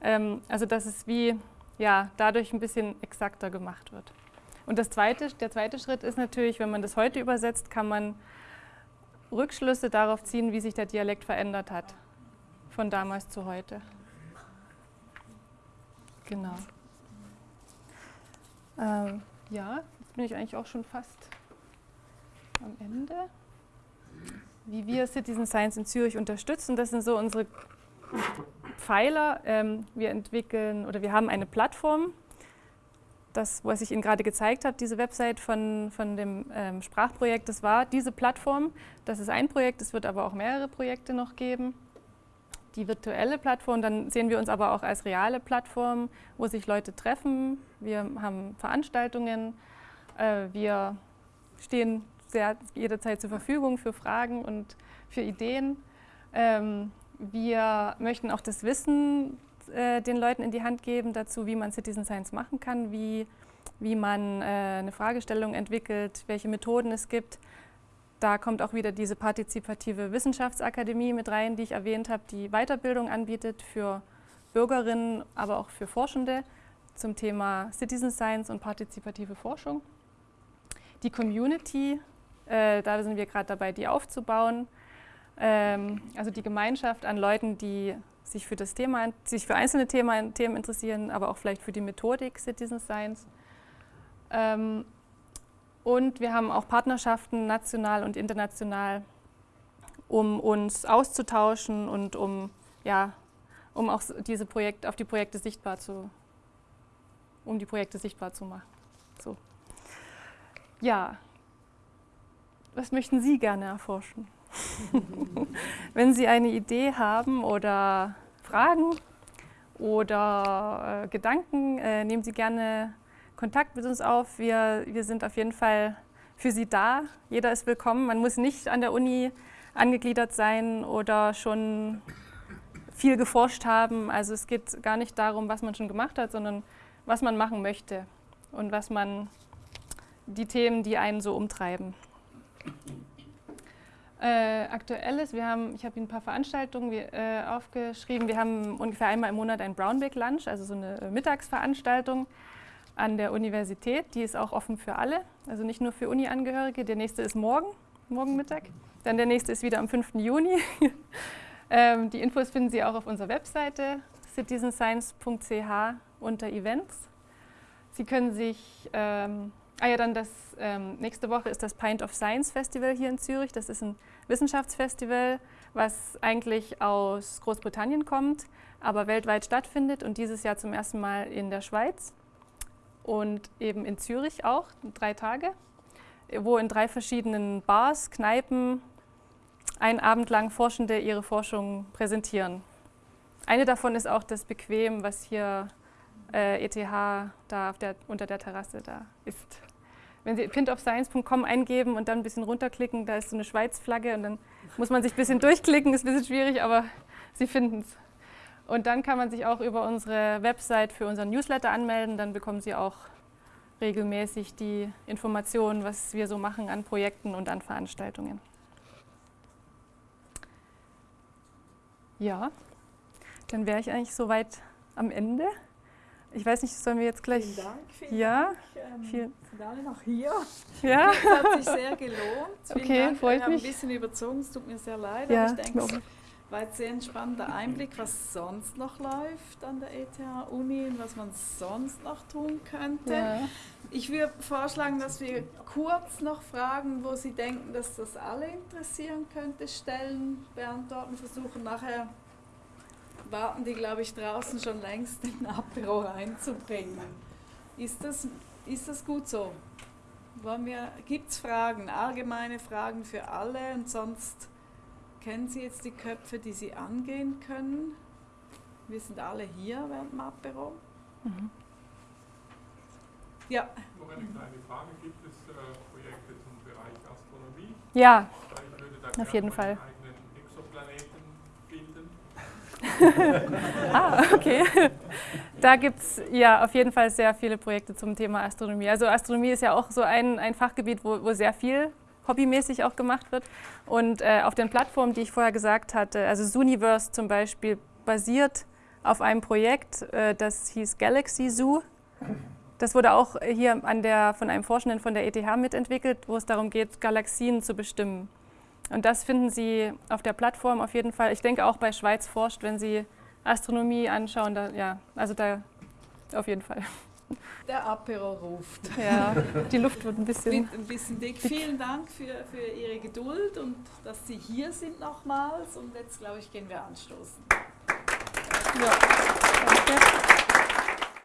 ähm, also dass es wie ja, dadurch ein bisschen exakter gemacht wird. Und das zweite, der zweite Schritt ist natürlich, wenn man das heute übersetzt, kann man Rückschlüsse darauf ziehen, wie sich der Dialekt verändert hat, von damals zu heute. Genau. Ähm, ja, jetzt bin ich eigentlich auch schon fast am Ende. Wie wir Citizen Science in Zürich unterstützen, das sind so unsere Pfeiler. Ähm, wir entwickeln oder wir haben eine Plattform, das, was ich Ihnen gerade gezeigt habe, diese Website von, von dem ähm, Sprachprojekt, das war diese Plattform. Das ist ein Projekt, es wird aber auch mehrere Projekte noch geben. Die virtuelle Plattform, dann sehen wir uns aber auch als reale Plattform, wo sich Leute treffen. Wir haben Veranstaltungen, äh, wir stehen sehr, jederzeit zur Verfügung für Fragen und für Ideen. Ähm, wir möchten auch das Wissen äh, den Leuten in die Hand geben dazu, wie man Citizen Science machen kann, wie, wie man äh, eine Fragestellung entwickelt, welche Methoden es gibt. Da kommt auch wieder diese partizipative Wissenschaftsakademie mit rein, die ich erwähnt habe, die Weiterbildung anbietet für Bürgerinnen, aber auch für Forschende zum Thema Citizen Science und partizipative Forschung. Die Community, äh, da sind wir gerade dabei, die aufzubauen. Ähm, also die Gemeinschaft an Leuten, die sich für das Thema, sich für einzelne Themen, Themen interessieren, aber auch vielleicht für die Methodik Citizen Science. Ähm, und wir haben auch Partnerschaften national und international, um uns auszutauschen und um, ja, um auch diese Projekte, auf die Projekte sichtbar zu, um die Projekte sichtbar zu machen. So. Ja, was möchten Sie gerne erforschen? [laughs] Wenn Sie eine Idee haben oder Fragen oder äh, Gedanken, äh, nehmen Sie gerne Kontakt mit uns auf. Wir, wir sind auf jeden Fall für Sie da. Jeder ist willkommen. Man muss nicht an der Uni angegliedert sein oder schon viel geforscht haben. Also es geht gar nicht darum, was man schon gemacht hat, sondern was man machen möchte und was man die Themen, die einen so umtreiben. Äh, aktuelles, wir haben, ich habe Ihnen ein paar Veranstaltungen wie, äh, aufgeschrieben. Wir haben ungefähr einmal im Monat ein Brownback Lunch, also so eine äh, Mittagsveranstaltung an der Universität. Die ist auch offen für alle, also nicht nur für Uni-Angehörige. Der nächste ist morgen, morgen Mittag. Dann der nächste ist wieder am 5. Juni. [laughs] ähm, die Infos finden Sie auch auf unserer Webseite citizenscience.ch unter Events. Sie können sich ähm, Ah ja, dann das ähm, nächste Woche ist das Pint of Science Festival hier in Zürich. Das ist ein Wissenschaftsfestival, was eigentlich aus Großbritannien kommt, aber weltweit stattfindet und dieses Jahr zum ersten Mal in der Schweiz und eben in Zürich auch, drei Tage, wo in drei verschiedenen Bars, Kneipen einen Abend lang Forschende ihre Forschung präsentieren. Eine davon ist auch das Bequem, was hier äh, ETH da der, unter der Terrasse da ist. Wenn Sie pintofscience.com eingeben und dann ein bisschen runterklicken, da ist so eine Schweiz-Flagge und dann muss man sich ein bisschen durchklicken, ist ein bisschen schwierig, aber Sie finden es. Und dann kann man sich auch über unsere Website für unseren Newsletter anmelden, dann bekommen Sie auch regelmäßig die Informationen, was wir so machen an Projekten und an Veranstaltungen. Ja, dann wäre ich eigentlich soweit am Ende. Ich weiß nicht, sollen wir jetzt gleich. Vielen Dank. Vielen Ja, Dank. Ähm, sind alle noch hier. Ja, [laughs] Es hat sich sehr gelohnt. Vielen Okay, Dank. freut haben mich. ein bisschen überzogen, es tut mir sehr leid. Ja, aber ich denke, es war jetzt sehr ein spannender Einblick, was sonst noch läuft an der ETH-Uni und was man sonst noch tun könnte. ja. Ich würde vorschlagen, dass wir kurz noch Fragen, wo Sie denken, dass das alle interessieren könnte, stellen, beantworten, versuchen. Nachher warten die, glaube ich, draußen schon längst den Apero reinzubringen. Ist das, ist das gut so? Gibt es Fragen, allgemeine Fragen für alle und sonst kennen Sie jetzt die Köpfe, die Sie angehen können? Wir sind alle hier während dem Apero. Ja, Noch eine kleine Frage, gibt es äh, Projekte zum Bereich Astronomie? ja, Weil ich würde da Auf jeden Fall. [laughs] Ah, okay. Da gibt es ja auf jeden Fall sehr viele Projekte zum Thema Astronomie. Also Astronomie ist ja auch so ein, ein Fachgebiet, wo, wo sehr viel hobbymäßig auch gemacht wird. Und äh, auf den Plattformen, die ich vorher gesagt hatte, also Zooniverse zum Beispiel, basiert auf einem Projekt, äh, das hieß Galaxy Zoo. Das wurde auch hier an der, von einem Forschenden von der ETH mitentwickelt, wo es darum geht, Galaxien zu bestimmen. Und das finden Sie auf der Plattform auf jeden Fall. Ich denke auch bei Schweiz forscht, wenn Sie Astronomie anschauen, da, ja, also da auf jeden Fall. der Apero ruft. Ja, die Luft wird ein bisschen. Ein bisschen dick. Vielen Dank für, für Ihre Geduld und dass Sie hier sind nochmals. Und jetzt, glaube ich, gehen wir anstoßen. Ja, danke.